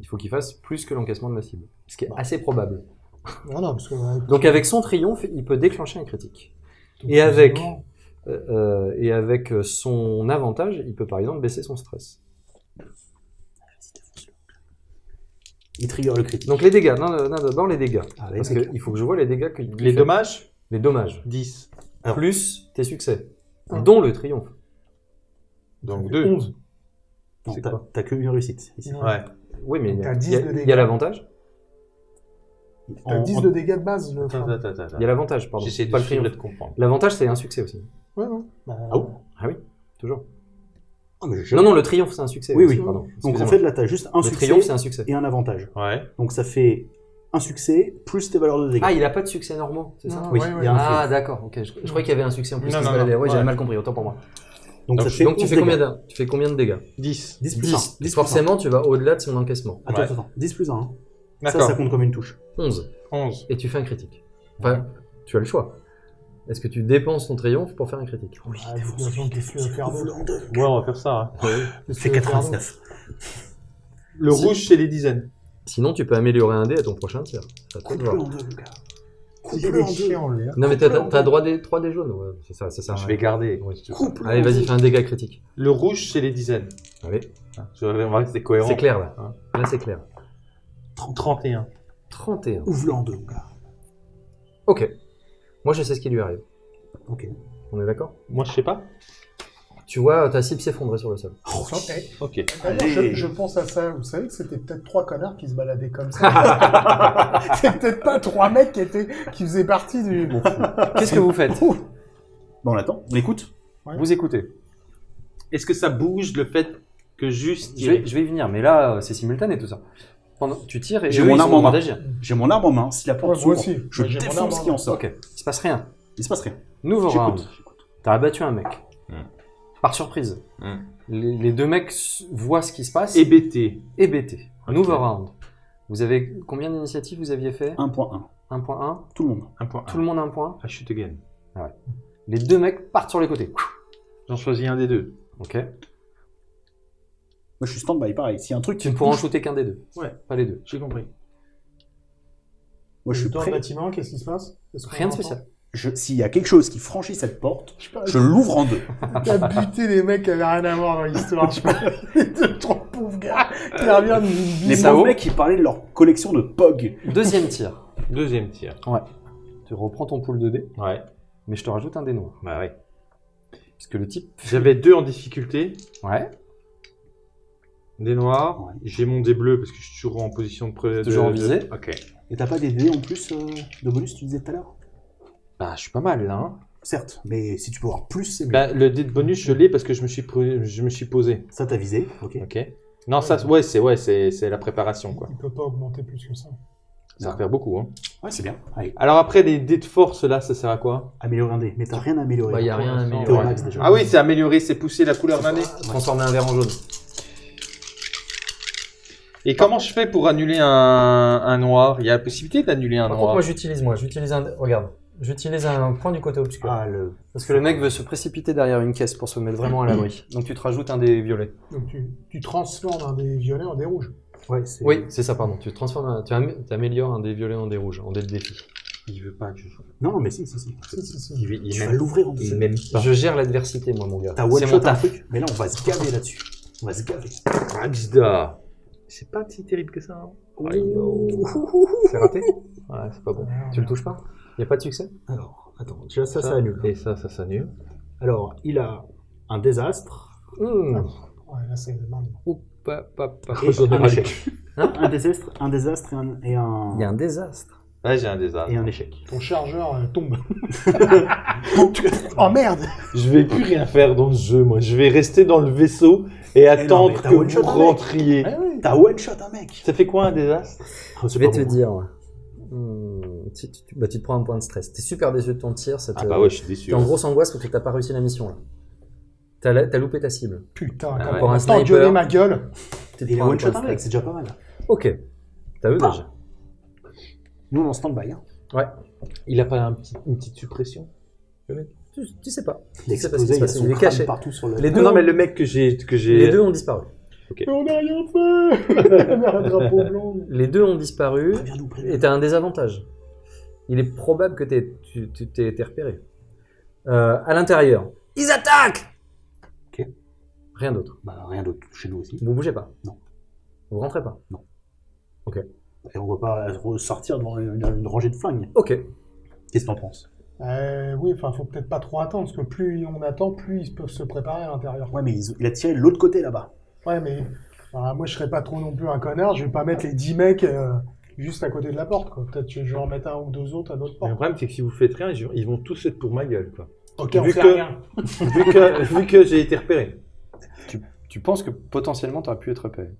Il faut qu'il fasse plus que l'encaissement de la cible, ce qui est assez probable. Non, non, parce que. euh, Donc avec son triomphe, il peut déclencher un critique. donc, et avec- Euh, euh, et avec son avantage, il peut par exemple baisser son stress. Il trigger le critique. Donc les dégâts, non, non, dans les dégâts. Allez, Parce mec. qu'il faut que je vois les dégâts qu'il qu'il Les fait. dommages Les dommages. 10. Alors- Plus tes succès. Un. Dont le triomphe. Donc 2. 11. Non, c'est t'as, quoi t'as que une réussite. ici. Ouais. Oui, mais il y T'as a, 10 il y a- de il y dégâts. a l'avantage. T'as En- 10 en- de dégâts de base, le Attends, flingue. attends, attends. Il y a l'avantage, pardon. J'essaie de pas le suivre et triomphe. de comprendre. L'avantage, c'est un succès aussi. Ouais, ouais. Bah, Ah bon Ah oui, toujours. Ah, mais j'ai- Non, non, le triomphe, c'est un succès. Oui, aussi, oui. Pardon. Donc en Excusez-moi. fait, là, t'as juste un le succès triomphe, c'est un succès. et un avantage. Ouais. Donc ça fait un succès plus tes valeurs de dégâts. Ah, il a pas de succès normaux, c'est ça Non, oui, ouais, il ouais. y a un Ah, d'accord, ok. Je, je croyais qu'il y avait un succès en plus. Non, qui non, se baladait. non, Ouais, j'avais ouais. mal compris, autant pour moi. Donc, Donc, ça fait Donc tu 11 fais, dégâts. combien de, tu fais combien de dégâts? 10. 10 plus 10. 1. 10 plus Forcément, tu vas au-delà de son encaissement. 1. Attends, Ouais. attends, attends. 10 plus 1. Ça, ça compte comme une touche. 11. 11. Et tu fais un critique. Enfin, tu as le choix. Est-ce que tu dépenses ton triomphe pour faire un critique? Oui, Ah, Ouais, on va faire ça. hein. Veux faire 99. Le Si. rouge, c'est les dizaines. Sinon, tu peux améliorer un dé à ton prochain tir. C'est Coupe-le en deux, le gars. d'autre Coupe-le en deux. hein. Non, mais t'as en droit des 3 des jaunes. Ouais, c'est ça, c'est ça. Je vais garder. Coupe-le Allez, en vas-y, fais un dégât critique. Le rouge, c'est les dizaines. Allez, Hein, je- On va rester cohérent. c'est clair là. Hein. Là, c'est clair. 31. 31. Ouvre-le en deux, mon gars. Ok. Moi, je sais ce qui lui arrive. Ok. On est d'accord? Moi, je sais pas. Tu vois ta cible s'effondrer sur le sol. Oh, Ok. d'ailleurs, Allez. je, je pense à ça. Vous savez que c'était peut-être trois connards qui se baladaient comme ça. C'est peut-être pas trois mecs qui étaient, qui faisaient partie du. Qu'est-ce que vous faites? Bon, on attend. On écoute. Ouais. Vous écoutez. Est-ce que ça bouge le fait que juste Je vais, je vais y venir, mais là, euh, c'est simultané tout ça. Pendant, tu tires et J'ai mon arme en main. J'ai mon arme en main. Si la porte Ouais, moi s'ouvre, aussi. je Ouais, j'ai mon arme défonce ce qui en sort. Ok, il se passe rien. Il se passe rien. Nouveau round. T'as abattu un mec. Hmm. Par surprise. Hmm. Les, les deux mecs voient ce qui se passe. hébété hébétés. Ok. Nouveau round. Vous avez combien d'initiatives vous aviez fait? 1.1. 1.1. Tout le monde. Un point. Tout le monde a un point. Ah, shoot again. Les deux mecs partent sur les côtés. J'en choisis un des deux. Ok. Moi, je suis stand-by, pareil. S'il y a un truc Tu ne pourras en shooter qu'un des deux. Ouais. Pas les deux. J'ai compris. moi, je suis Dans le prêt. bâtiment, qu'est-ce qui se passe? Rien de spécial. S'il y a quelque chose qui franchit cette porte, Je l'ouvre en deux. T'as buté des mecs qui avaient rien à voir dans l'histoire. Je sais pas. Les deux, trois pauvres gars qui reviennent d'une Les pauvres mecs qui parlaient de leur collection de POG. Deuxième tir. Deuxième tir. Tu reprends ton pool de dés, Ouais. mais je te rajoute un dé noir. Bah ouais. Puisque le type. J'avais deux en difficulté. Ouais. Des noirs. Ouais. J'ai mon dé bleu parce que je suis toujours en position de... pre- Toujours de- en de- visée. Ok. Et t'as pas des dés en plus euh, de bonus, tu disais tout à l'heure? Bah, je suis pas mal là. Hein. Certes, mais si tu peux avoir plus, c'est mieux. Bah, le dé de bonus, je l'ai parce que je me suis, je me suis posé. Ça t'a visé, ok. Ok. Non, ça, ouais, c'est ouais, c'est c'est la préparation, quoi. Il peut pas augmenter plus que ça. Ça va faire beaucoup, hein. Ouais, c'est bien. Allez, Alors après, les dés de force, là, ça sert à quoi? Améliorer un dé. Mais t'as rien à améliorer. Bah, y a rien déjà. Ah oui, c'est améliorer, c'est pousser la couleur d'un dé. Transformer un verre en jaune. Et comment je fais pour annuler un, un noir? Il y a la possibilité d'annuler un Par contre, noir. moi j'utilise moi, j'utilise un. Regarde, j'utilise un point du côté obscur. Ah, le... Parce que le mec veut se précipiter derrière une caisse pour se mettre vraiment à l'abri. Donc tu te rajoutes un des violets. Donc tu, tu transformes un des violets en des rouges. Ouais. Oui, c'est ça, pardon. Tu transformes, un- tu am- tu améliores un des violets en des rouges, en dé de défi. Il veut pas que je. Non, non, mais si, si, si. Si, si, si. Il, veut- il Tu vas m'aime l'ouvrir en il m'aime pas. Je gère l'adversité, moi, mon gars. T'as C'est mon un truc, mais là, on va se gaver là-dessus. On va se gaver. Axda. C'est pas si terrible que ça. hein. C'est raté? Ouais, c'est pas bon. Tu le touches pas? Y a pas de succès? Alors, attends, déjà ça, ça, Ça, annule. Et ça, ça s'annule. Alors, il a un désastre, Mmh. Ouais, là c'est mal. Oup, pa, pa, pa. et un échec. Hein? Un désastre, un désastre et un, et un, Il y a un désastre. Ouais, j'ai un désastre. et un échec. Ton chargeur euh, tombe. oh merde Je vais plus rien faire dans ce jeu, moi. Je vais rester dans le vaisseau et attendre mais t'as que one shot vous un mec. rentriez. Eh oui. T'as one-shot un mec Ça fait quoi un désastre Ah, Je vais te bon. dire. ouais. Hmm, tu, tu- bah, tu te prends un point de stress. T'es super déçu de ton tir. Ça te... Ah bah ouais, je suis déçu. T'es en grosse angoisse parce que t'as pas réussi la mission là. T'as la- t'as loupé ta cible. Putain, Ah quand ouais. Pour un sniper. ma gueule. Tu te Il a prends un mec, c'est déjà pas mal. Ok. T'as vu Bah. déjà Nous, on est en stand-by. Hein. Il a pas un petit- une petite suppression? Tu, tu sais pas. Il a Tu sais pas ce qui explosé, se il a passe. son Il est caché. partout sur le... Les deux, Non, ont- mais le mec que j'ai que j'ai les deux ont disparu. Mais on n'a rien fait Un drapeau blanc. Les deux ont disparu et préviens-nous. t'as un désavantage. Il est probable que t'aies- tu tu t'aies été repéré. Euh, à l'intérieur, ils attaquent Ok. Rien d'autre. Bah, rien d'autre chez nous aussi. Vous bougez pas? Non. Vous rentrez pas? Et on va pas ressortir devant une, une rangée de flingues. Ok. Qu'est-ce que t'en penses? Euh, oui, enfin, faut peut-être pas trop attendre, parce que plus on attend, plus ils peuvent se préparer à l'intérieur. Ouais, mais ils- il a tiré de l'autre côté là-bas. Ouais, mais enfin, moi, je serais pas trop non plus un connard, je vais pas mettre les 10 mecs euh, juste à côté de la porte, quoi. Peut-être que je vais en mettre un ou deux autres à notre Le porte. problème, c'est que si vous faites rien, ils ils vont tous être pour ma gueule, quoi. Ok, on vu fait que- rien. vu que, vu que j'ai été repéré. Tu penses que potentiellement t'aurais pu être repéré?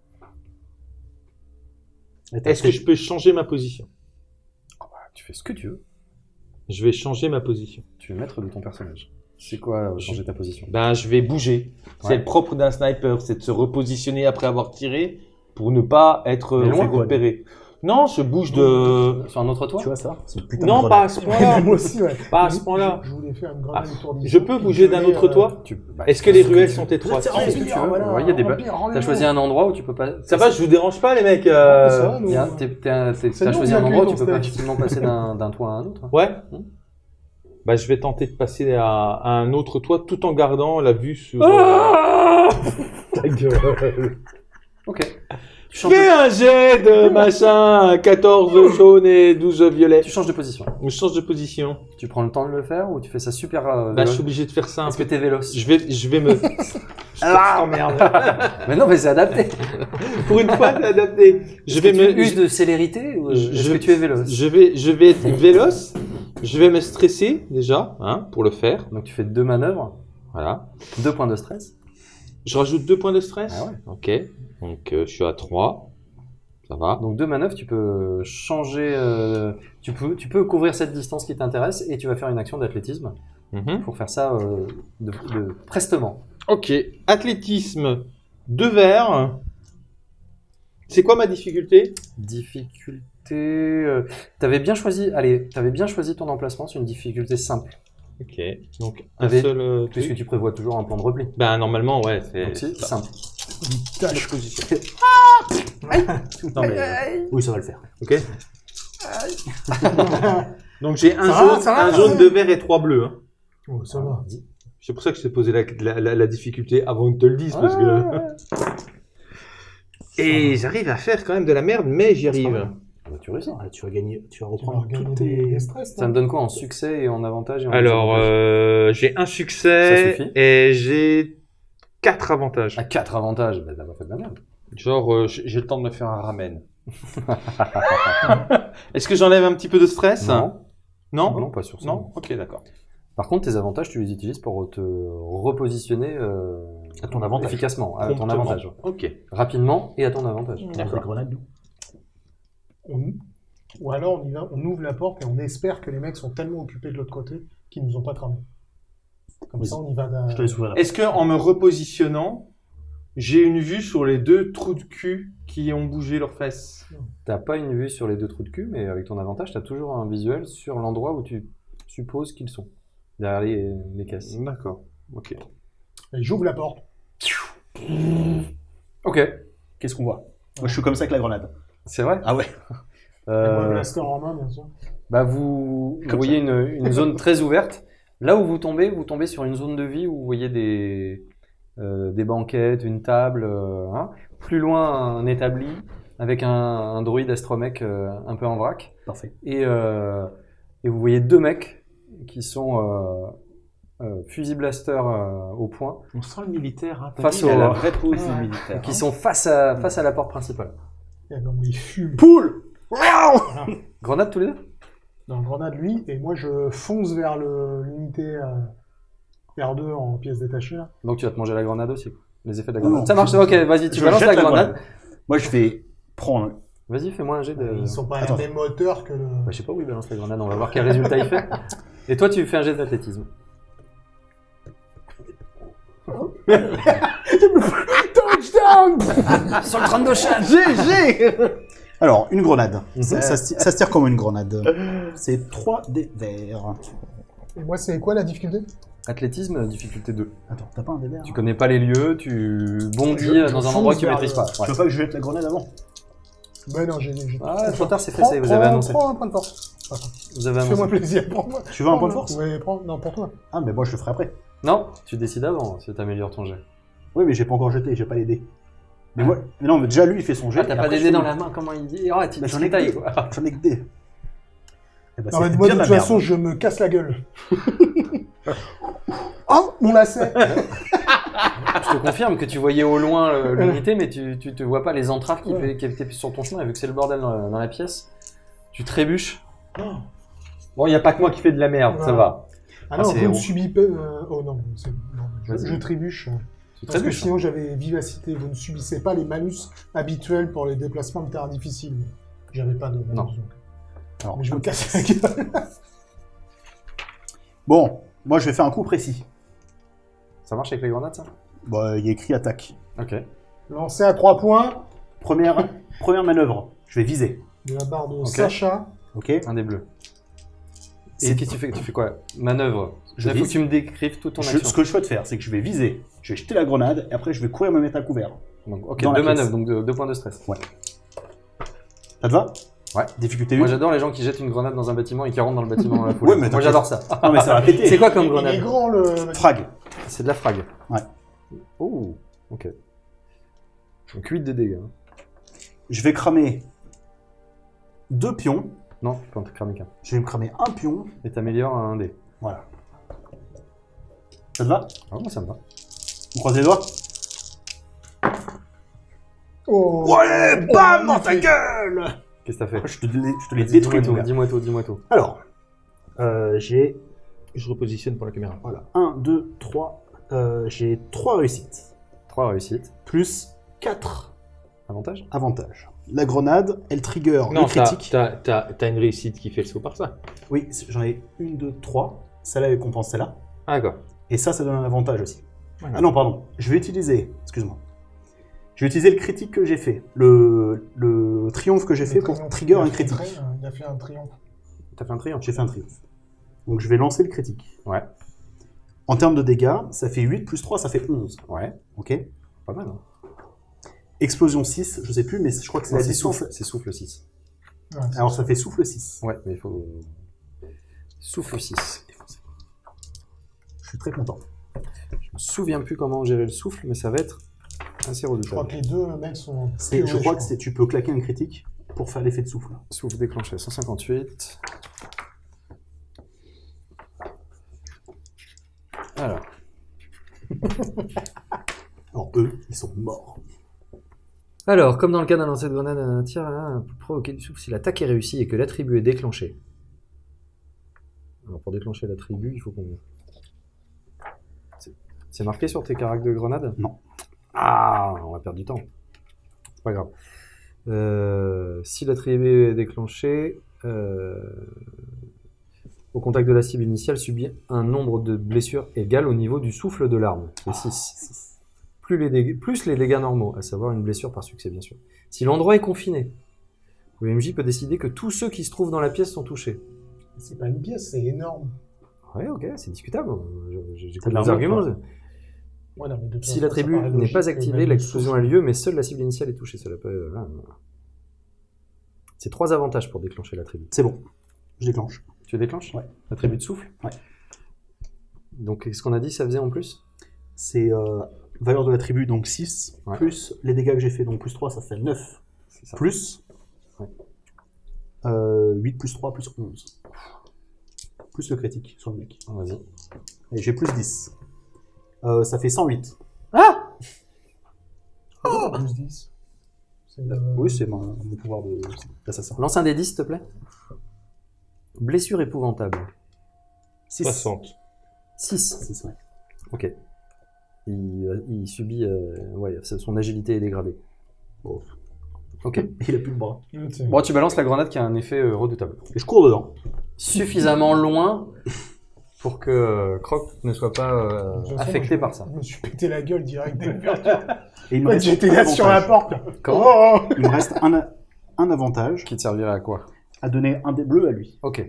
Est-ce que je peux changer ma position? Ah, Tu fais ce que tu veux. Je vais changer ma position. Tu es maître de ton personnage. C'est quoi euh, changer ta position? Ben, je vais bouger. C'est le propre d'un sniper, c'est de se repositionner après avoir tiré pour ne pas être Mais loin, fait quoi. repérer. Non, je bouge de. Sur un autre toit Tu vois ça putain Non, pas à ce point-là. moi aussi, ouais. Pas à ce point-là. Je, je voulais faire une grenade Ah, autour Je peux bouger d'un autre toit Tu- bah, Est-ce que les ruelles sont étroites ce que tu veux. Ouais, il y a des T'as choisi un endroit où tu peux pas. Ça va, je vous dérange pas, les mecs euh, T'as choisi un endroit où tu peux pas facilement passer d'un toit à un autre. hein. Ouais. Hmm. Bah, je vais tenter de passer à, à un autre toit tout en gardant la vue sur. Ah Ta gueule. Ok. Fais de... un jet de machin, 14 jaune et 12 violet. tu changes de position. Je change de position. Tu prends le temps de le faire ou tu fais ça super. euh, Bah, je suis obligé de faire ça Est-ce que t'es véloce Je vais, je vais me. Ah t'emmerde. Mais non, mais c'est adapté. Pour une fois, c'est adapté. Je vais que me. tu uses de célérité ou euh, Je- est-ce je- que tu es véloce Je vais, je vais être véloce. Je vais me stresser déjà, hein, pour le faire. Donc tu fais deux manœuvres. Voilà. Deux points de stress. Je rajoute deux points de stress Ah ouais. Ok. Donc euh, je suis à 3. Ça va. Donc deux manœuvres, tu peux changer, euh, tu peux, tu peux couvrir cette distance qui t'intéresse et tu vas faire une action d'athlétisme Mhm. pour faire ça euh, de, de- prestement. Ok. Athlétisme, deux verres. C'est quoi ma difficulté? Difficulté, t'avais bien choisi, allez, t'avais bien choisi ton emplacement, c'est une difficulté simple, Ok. Donc un Avec- seul euh, puisque truc. tu prévois toujours un plan de repli. Ben normalement ouais c'est. Simple. Tâche. Non, mais, euh, oui, ça va le faire. Ok. Donc j'ai un Ça va, jaune, va, un jaune, va. deux verts et trois bleus. hein. Oh, ça va. C'est pour ça que je t'ai posé la, la, la- la difficulté avant que te le dise. Parce que... Et j'arrive à faire quand même de la merde, mais j'y arrive. Ah bah, tu réussis. Ah, tu vas gagner, tu vas Tu vas reprendre toutes des, tes... des stress. Ça me donne quoi en succès et en avantage et en Alors, euh, j'ai un succès et j'ai quatre avantages. À 4 avantages, bah, t'as pas fait de la merde. Genre, euh, j'ai le temps de me faire un ramen. Est-ce que j'enlève un petit peu de stress Non. Non Non, pas sur ça. Non Ok, d'accord. Par contre, tes avantages, tu les utilises pour te repositionner euh, À ton avantage. efficacement, à ton avantage. Ok. Rapidement et à ton avantage. Grenades, nous. On- Ou alors on, y va, on ouvre la porte et on espère que les mecs sont tellement occupés de l'autre côté qu'ils nous ont pas tramé. Comme ça, on y va. d'un- Je te laisse ouvrir la Est-ce que en me repositionnant, j'ai une vue sur les deux trous de cul qui ont bougé leurs fesses? T'as pas une vue sur les deux trous de cul, mais avec ton avantage, t'as toujours un visuel sur l'endroit où tu supposes qu'ils sont. Derrière les, les caisses. D'accord. Ok. Et j'ouvre la porte. Ok. Qu'est-ce qu'on voit? Moi, je suis comme ça avec la grenade. C'est vrai? Ah ouais Euh, blaster en main, bien sûr. bah vous, voyez une, une zone très ouverte. Là où vous tombez, vous tombez sur une zone de vie où vous voyez des, euh, des banquettes, une table. euh, hein. Plus loin, un établi avec un, un droïde astromech euh, un peu en vrac. Parfait. Et, euh, et vous voyez deux mecs qui sont euh, euh, fusil blaster euh, au point, On sent le militaire. Hein. Face Face au... la vraie pose du militaire. qui sont face à, face à la porte principale. Et les fume. Poule Grenade tous les deux? Dans le grenade, lui, et moi, je fonce vers le- l'unité euh, R2 en pièces détachées. là. Donc tu vas te manger la grenade aussi. Les effets de la Non, grenade. non, Ça marche, je- ok, vas-y, tu balances la grenade. Moi, je vais prendre... Vas-y, fais-moi un jet de. Ils sont pas à Attends. la même hauteur que le. Bah, je sais pas où il balance la grenade, on va voir quel résultat il fait. Et toi, tu fais un jet d'athlétisme. Touchdown Sur le crâne de chat GG Alors, une grenade. Mhm. Ça, ça se, ça se tire comme une grenade. C'est 3 des verts. Et moi, c'est quoi la difficulté? Athlétisme, difficulté 2. Attends, t'as pas un des verts? Tu connais pas les lieux, tu bondis Je- je dans un fonce endroit que tu vers maîtrises le- pas. Tu Ouais. veux pas que je jette la grenade avant? Ben non, j'ai. j'ai- Ah, trop tard, c'est Prends- fessé, vous prends- avez annoncé. Prends un point de force. Vous avez Fais-moi plaisir, prends-moi. Tu veux un point de force? Oui, prends. Non, pour toi. Ah, mais moi, je le ferai après. Non, tu décides avant si t'améliores ton jet. Oui, mais j'ai pas encore jeté, j'ai pas les dés. Mais moi, mais non, mais déjà lui il fait son jet. Ah, t'as pas des dés dans le- la main, comment il dit? Oh, tu j'en ai que quoi. J'en ai que des. Eh ben, Non, mais moi, de toute façon, je me casse la gueule. oh, mon lacet Je te confirme que tu voyais au loin euh, l'unité, mais tu, tu te vois pas les entraves qui, Ouais. qui étaient sur ton chemin, et vu que c'est le bordel dans, dans la pièce, tu trébuches. Bon, il n'y a pas que moi qui fais de la merde, ça va. Ah Ah, non, c'est vous ne héros. subissez pas. euh, Oh non, c'est- non, je, Vas-y. je trébuche. Parce que sinon, j'avais vivacité. Vous ne subissez pas les malus habituels pour les déplacements de terrain difficiles. J'avais pas de malus. Non. donc. Alors, Mais je me casse la gueule. Bon, moi je vais faire un coup précis. Ça marche avec les grenades, ça? Bon, il y a écrit attaque. Ok. Lancé à 3 points Première, première manœuvre, je vais viser. de la barre de. Sacha. Ok Un des bleus. Et C'est- qu'est-ce que tu fais? Tu fais quoi? Manœuvre. Je Il faut que tu me décrives toute ton Je- action. Ce que je souhaite faire, c'est que je vais viser. Je vais jeter la grenade et après je vais courir me mettre à couvert. Donc, ok, deux manœuvres, donc deux, deux points de stress. Ça te va? Ouais. Difficulté 1 Moi j'adore les gens qui jettent une grenade dans un bâtiment et qui rentrent dans le bâtiment dans la foulée. Ouais, mais Moi j'adore ça. Non mais ça va péter. C'est quoi comme Il est grenade? grand le. Frag. C'est de la frag. Ouais. Oh, ok. Donc 8 de dégâts. hein. Je vais cramer deux pions. Non, tu peux en cramer qu'un. Je vais me cramer un pion. Et t'améliores un dé. Voilà. Ça te va? Ah, moi ça me va. On croise les doigts Oh Ouais, bam dans ta gueule Qu'est-ce que t'as fait Je te, les- je te les Vas-y, détruis, Dis-moi mon tout, gars. dis-moi tout, dis-moi tout. Alors, euh, j'ai Je repositionne pour la caméra. voilà, 1, 2, 3, euh, j'ai 3 réussites, 3 réussites. plus 4 Avantage avantages. La grenade, elle trigger Non, le critique. t'as- t'as- t'as une réussite qui fait le saut par ça. Oui, j'en ai une, deux, trois. Celle-là, elle compense celle-là. Ah, d'accord. Et ça, ça donne un avantage aussi. Voilà. Ah non, pardon. Je vais utiliser, excuse-moi. Je vais utiliser le critique que j'ai fait. Le, le triomphe que j'ai fait Le pour triomphe, trigger un critique. Il a fait un triomphe. T'as fait un triomphe. J'ai fait un triomphe. Donc je vais lancer le critique. Ouais. En termes de dégâts, ça fait 8 plus 3, ça fait 11. Ouais, Ok pas mal. Hein. Explosion 6, je sais plus, mais je crois que c'est la souffle, c'est souffle 6. Ouais, Alors ça fait souffle 6. Ouais, mais il faut. Souffle 6. Je suis très content. Je me souviens plus comment gérer le souffle, mais ça va être assez Je crois redoutable. que les deux mecs sont. Je crois que c'est- tu peux claquer un critique pour faire l'effet de souffle. Souffle déclenché, 158. Alors, Alors eux, ils sont morts. Alors, comme dans le cas d'un lancer de grenade, un tir hein, peut provoquer du souffle si l'attaque est réussie et que l'attribut est déclenché. Alors, pour déclencher l'attribut, il faut qu'on. C'est- C'est marqué sur tes caractères de grenade? Non. Ah, on va perdre du temps. C'est pas grave. Euh, si l'attribut est déclenché, euh, au contact de la cible initiale, subit un nombre de blessures égal au niveau du souffle de l'arme, qui est 6 plus les, dégâts, plus les dégâts normaux, à savoir une blessure par succès, bien sûr. Si l'endroit est confiné, l'OMJ peut décider que tous ceux qui se trouvent dans la pièce sont touchés. C'est pas une pièce, c'est énorme. Ouais, ok, c'est discutable. Je- je- T'as J'écoute de les l'armure, arguments. Ouais, non, mais de toute Si l'attribut n'est pas activé, l'explosion a lieu, mais seule la cible initiale est touchée. Cela peut... ah. C'est trois avantages pour déclencher l'attribut. C'est bon. Je déclenche. Tu déclenches Ouais. L'attribut de souffle Ouais. Donc, qu'est-ce qu'on a dit ça faisait en plus? C'est euh, valeur de l'attribut, donc 6, Ouais. plus les dégâts que j'ai fait, donc plus 3, ça fait 9. C'est ça. Plus Ouais. euh, 8 plus 3 plus 11. Plus le critique sur le mec. Vas-y. Et j'ai plus 10. Euh, ça fait 108. Ah, plus 10. C'est, euh, Oui, c'est mon, mon pouvoir de- d'assassin. Lance un des 10, s'il te plaît. Blessure épouvantable. 6. 60. 6. ouais. Ok. Il, euh, il subit. euh, ouais, son agilité est dégradée. Bon. Ok. Il a plus de bras. Bon, tu balances la grenade qui a un effet euh, redoutable. Et je cours dedans. Suffisamment loin pour que euh, Croc ne soit pas euh, façon, affecté moi, par ça. Je me suis pété la gueule direct dès l'ouverture. Et il me reste J'étais un là sur la avantage. porte. Comment Oh Il me reste un, un avantage Qui te servirait à quoi? À donner un des bleus à lui. Ok.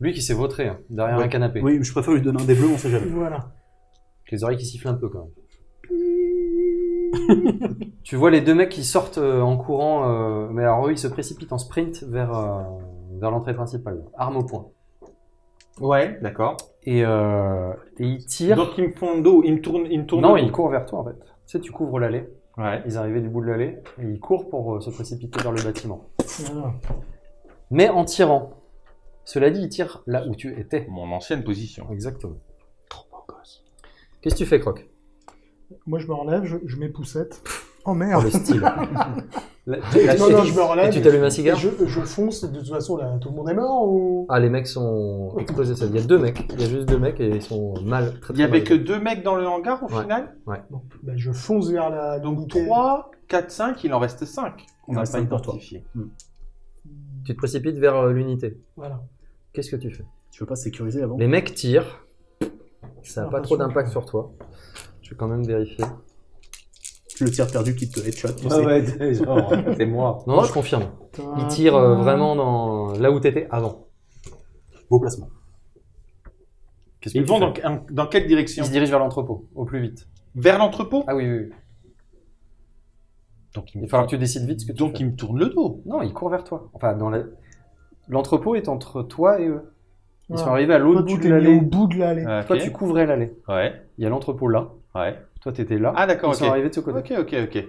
Lui qui s'est vautré hein, derrière Ouais. un canapé. Oui, je préfère lui donner un des bleus, on sait jamais. Voilà. Avec les oreilles qui sifflent un peu quand même. tu vois les deux mecs qui sortent euh, en courant, euh, mais alors eux ils se précipitent en sprint vers, euh, vers l'entrée principale, arme au poing. Ouais, d'accord. Et, euh, et ils tirent. Donc ils me font le dos, ils me tournent, ils me tournent non, ils courent vers toi en fait. Tu sais, tu couvres l'allée. Ouais. Ils arrivaient du bout de l'allée et ils courent pour euh, se précipiter vers le bâtiment. Voilà. Mais en tirant. Cela dit, ils tirent là où tu étais. Mon ancienne position. Exactement. Qu'est-ce que tu fais, Croc? Moi, je me relève, je, je mets poussette. Oh merde le style. La- Et la- Non, non, je me relève. Et tu t'allumes un cigare je, je fonce, de toute façon, là, tout le monde est mort ou? Ah, les mecs sont explosés. Il y a deux mecs. Il y a juste deux mecs et ils sont mal. Très, Il y avait mal. que deux mecs dans le hangar au Ouais. final? Bon, ben, je fonce vers la. Donc l'unité. 3, 4, 5, il en reste 5. Il On n'a reste pas cinq pour toi. identifié. Tu te précipites vers euh, l'unité. Voilà. Qu'est-ce que tu fais? Tu veux pas sécuriser avant? Les mecs tirent. Ça n'a pas trop d'impact sur toi. Je vais quand même vérifier. Le tir perdu qui te headshot, tu Ah sais. ouais, c'est genre, c'est moi. Non, je confirme. Ils tirent euh, vraiment dans là où t'étais avant. Beau placement. Qu'est-ce que Ils tu vont fais dans, un- dans quelle direction? Ils se dirigent vers l'entrepôt, au plus vite. Vers l'entrepôt? Ah oui, oui, oui. Donc Il va falloir que tu décides vite ce que tu Donc fais. ils me tournent le dos. Non, ils courent vers toi. Enfin, dans la- l'entrepôt est entre toi et eux. Ils sont arrivés à l'autre bout de mis au l'allée. bout de l'allée. Toi, tu couvrais l'allée. Ouais, Il y a l'entrepôt là. ouais. Toi, t'étais là. Ah d'accord, Ils ok. sont arrivés de ce côté. Ok, ok, ok.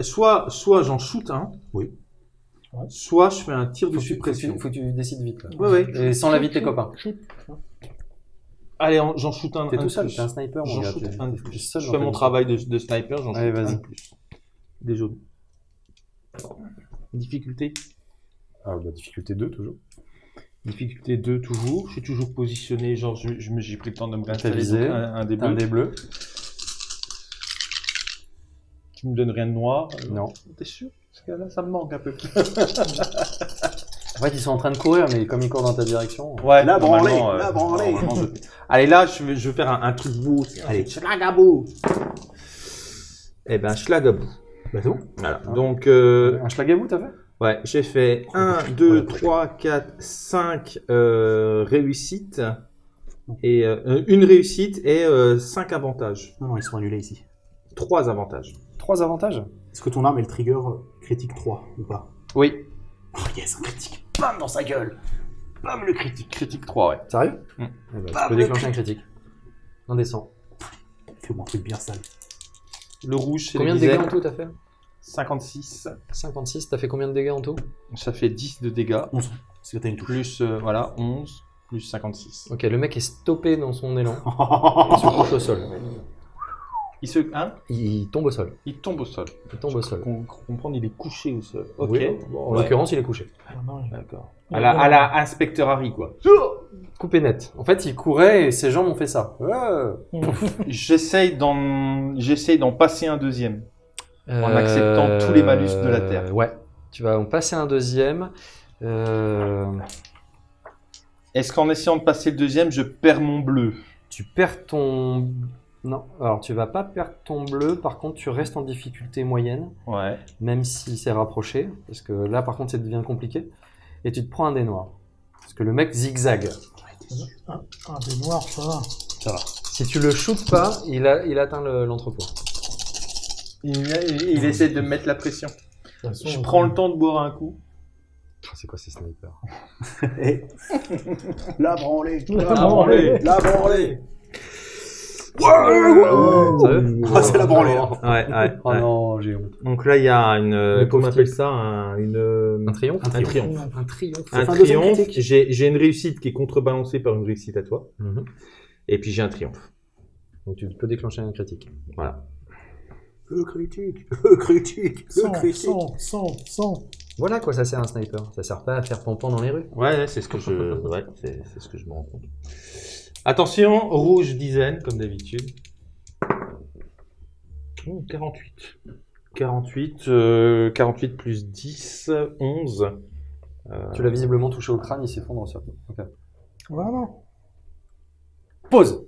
Soit, soit j'en shoot un. Oui. Ouais. Soit je fais un tir de Faut tu, suppression. tu, faut que tu décides vite. Là. Ouais, ouais. Et sans l'avis de tes copains. Shoot. Allez, en- j'en shoot un. T'es tout seul, t'es un sniper, J'en shoot un de plus. Je fais mon travail de, de sniper, j'en shoot Allez, un vas-y. de plus. Des jaunes. Difficulté Ah, bah, difficulté 2, toujours. Difficulté 2 toujours. Je suis toujours positionné, genre je, je me- j'ai pris le temps de me réinstaller. Un, un des un bleus. Tu me donnes rien de noir euh, Non. T'es sûr? Parce que là, ça me manque un peu. En fait, ils sont en train de courir, mais comme ils courent dans ta direction. Ouais, La branlée, normalement, la branlée. normalement, je- Allez, là, je vais, je vais faire un, un truc beau. Allez, schlagabou Eh ben, schlagabou. Bah, c'est bon. Voilà. Donc, euh, Un schlagabou, t'as fait? Ouais, j'ai fait 1, 2, 3, 4, 5 euh, réussites. Et euh, une réussite et 5 avantages. Non, non, ils sont annulés ici. 3 avantages. Trois avantages? Est-ce que ton arme est le trigger critique 3 ou pas? Oui. Oh yes, un critique. Bam dans sa gueule. Bam le critique. Critique 3, ouais. Sérieux? Mm. Eh ben, Tu peux le déclencher un critique. 100. Fais-moi un truc bien sale. Le rouge, c'est Combien de dégâts en tout t'as fait? 56. 56, t'as fait combien de dégâts en tout? Ça fait 10 de dégâts. 11. Parce que t'as une touche. Plus, euh, voilà, 11. Plus 56. Ok, le mec est stoppé dans son élan. Il se couche au sol. Il se... Hein? Il tombe au sol. Il tombe au sol. Il tombe au sol. Qu'on comprendre, il est couché au sol. Ok. Oui, bon, en Ouais. l'occurrence, il est couché. D'accord. À la, à la inspecteur Harry, quoi. Coupé net. En fait, il courait et ses jambes ont fait ça. Ouais. J'essaye d'en, j'essaye d'en passer un deuxième. En acceptant tous les malus de la Terre. Euh, Ouais. Tu vas en passer un deuxième. Euh, Est-ce qu'en essayant de passer le deuxième, je perds mon bleu? Tu perds ton. Non, alors tu vas pas perdre ton bleu. Par contre, tu restes en difficulté moyenne, Ouais. même si c'est rapproché. Parce que là, par contre, ça devient compliqué. Et tu te prends un dé noir. Parce que le mec zigzag. Un, un des noirs, ça va. Ça va. Si tu le shootes pas, il, a, il atteint le- l'entrepôt. Il, il- il essaie de me mettre la pression. Façon, Je prends le temps de boire un coup. Oh, c'est quoi ces snipers. La branlée. La branlée. La branlée. Sérieux Ah, c'est la branlée. là. Ouais, ouais. Oh non, j'ai honte. Donc là, il y a une, euh, Le comment on appelle ça, un, une, euh, Un triomphe un triomphe. Un triomphe. Un triomphe. j'ai une réussite qui est contrebalancée par une réussite à toi. Mhm. Et puis j'ai un triomphe. Donc tu peux déclencher un critique. Voilà. Le critique. Le critique. Le 100, critique. 100, 100, 100. Voilà quoi ça sert un sniper. Ça sert pas à faire pampan dans les rues. Ouais, ouais, c'est ce que je, ouais, c'est c'est ce que je me rends compte. Attention, rouge dizaine, comme d'habitude. Oh, 48. 48, euh, 48 plus 10, 11. Euh, Tu l'as visiblement touché au crâne, il s'effondre au sol. Ok. Vraiment? Pause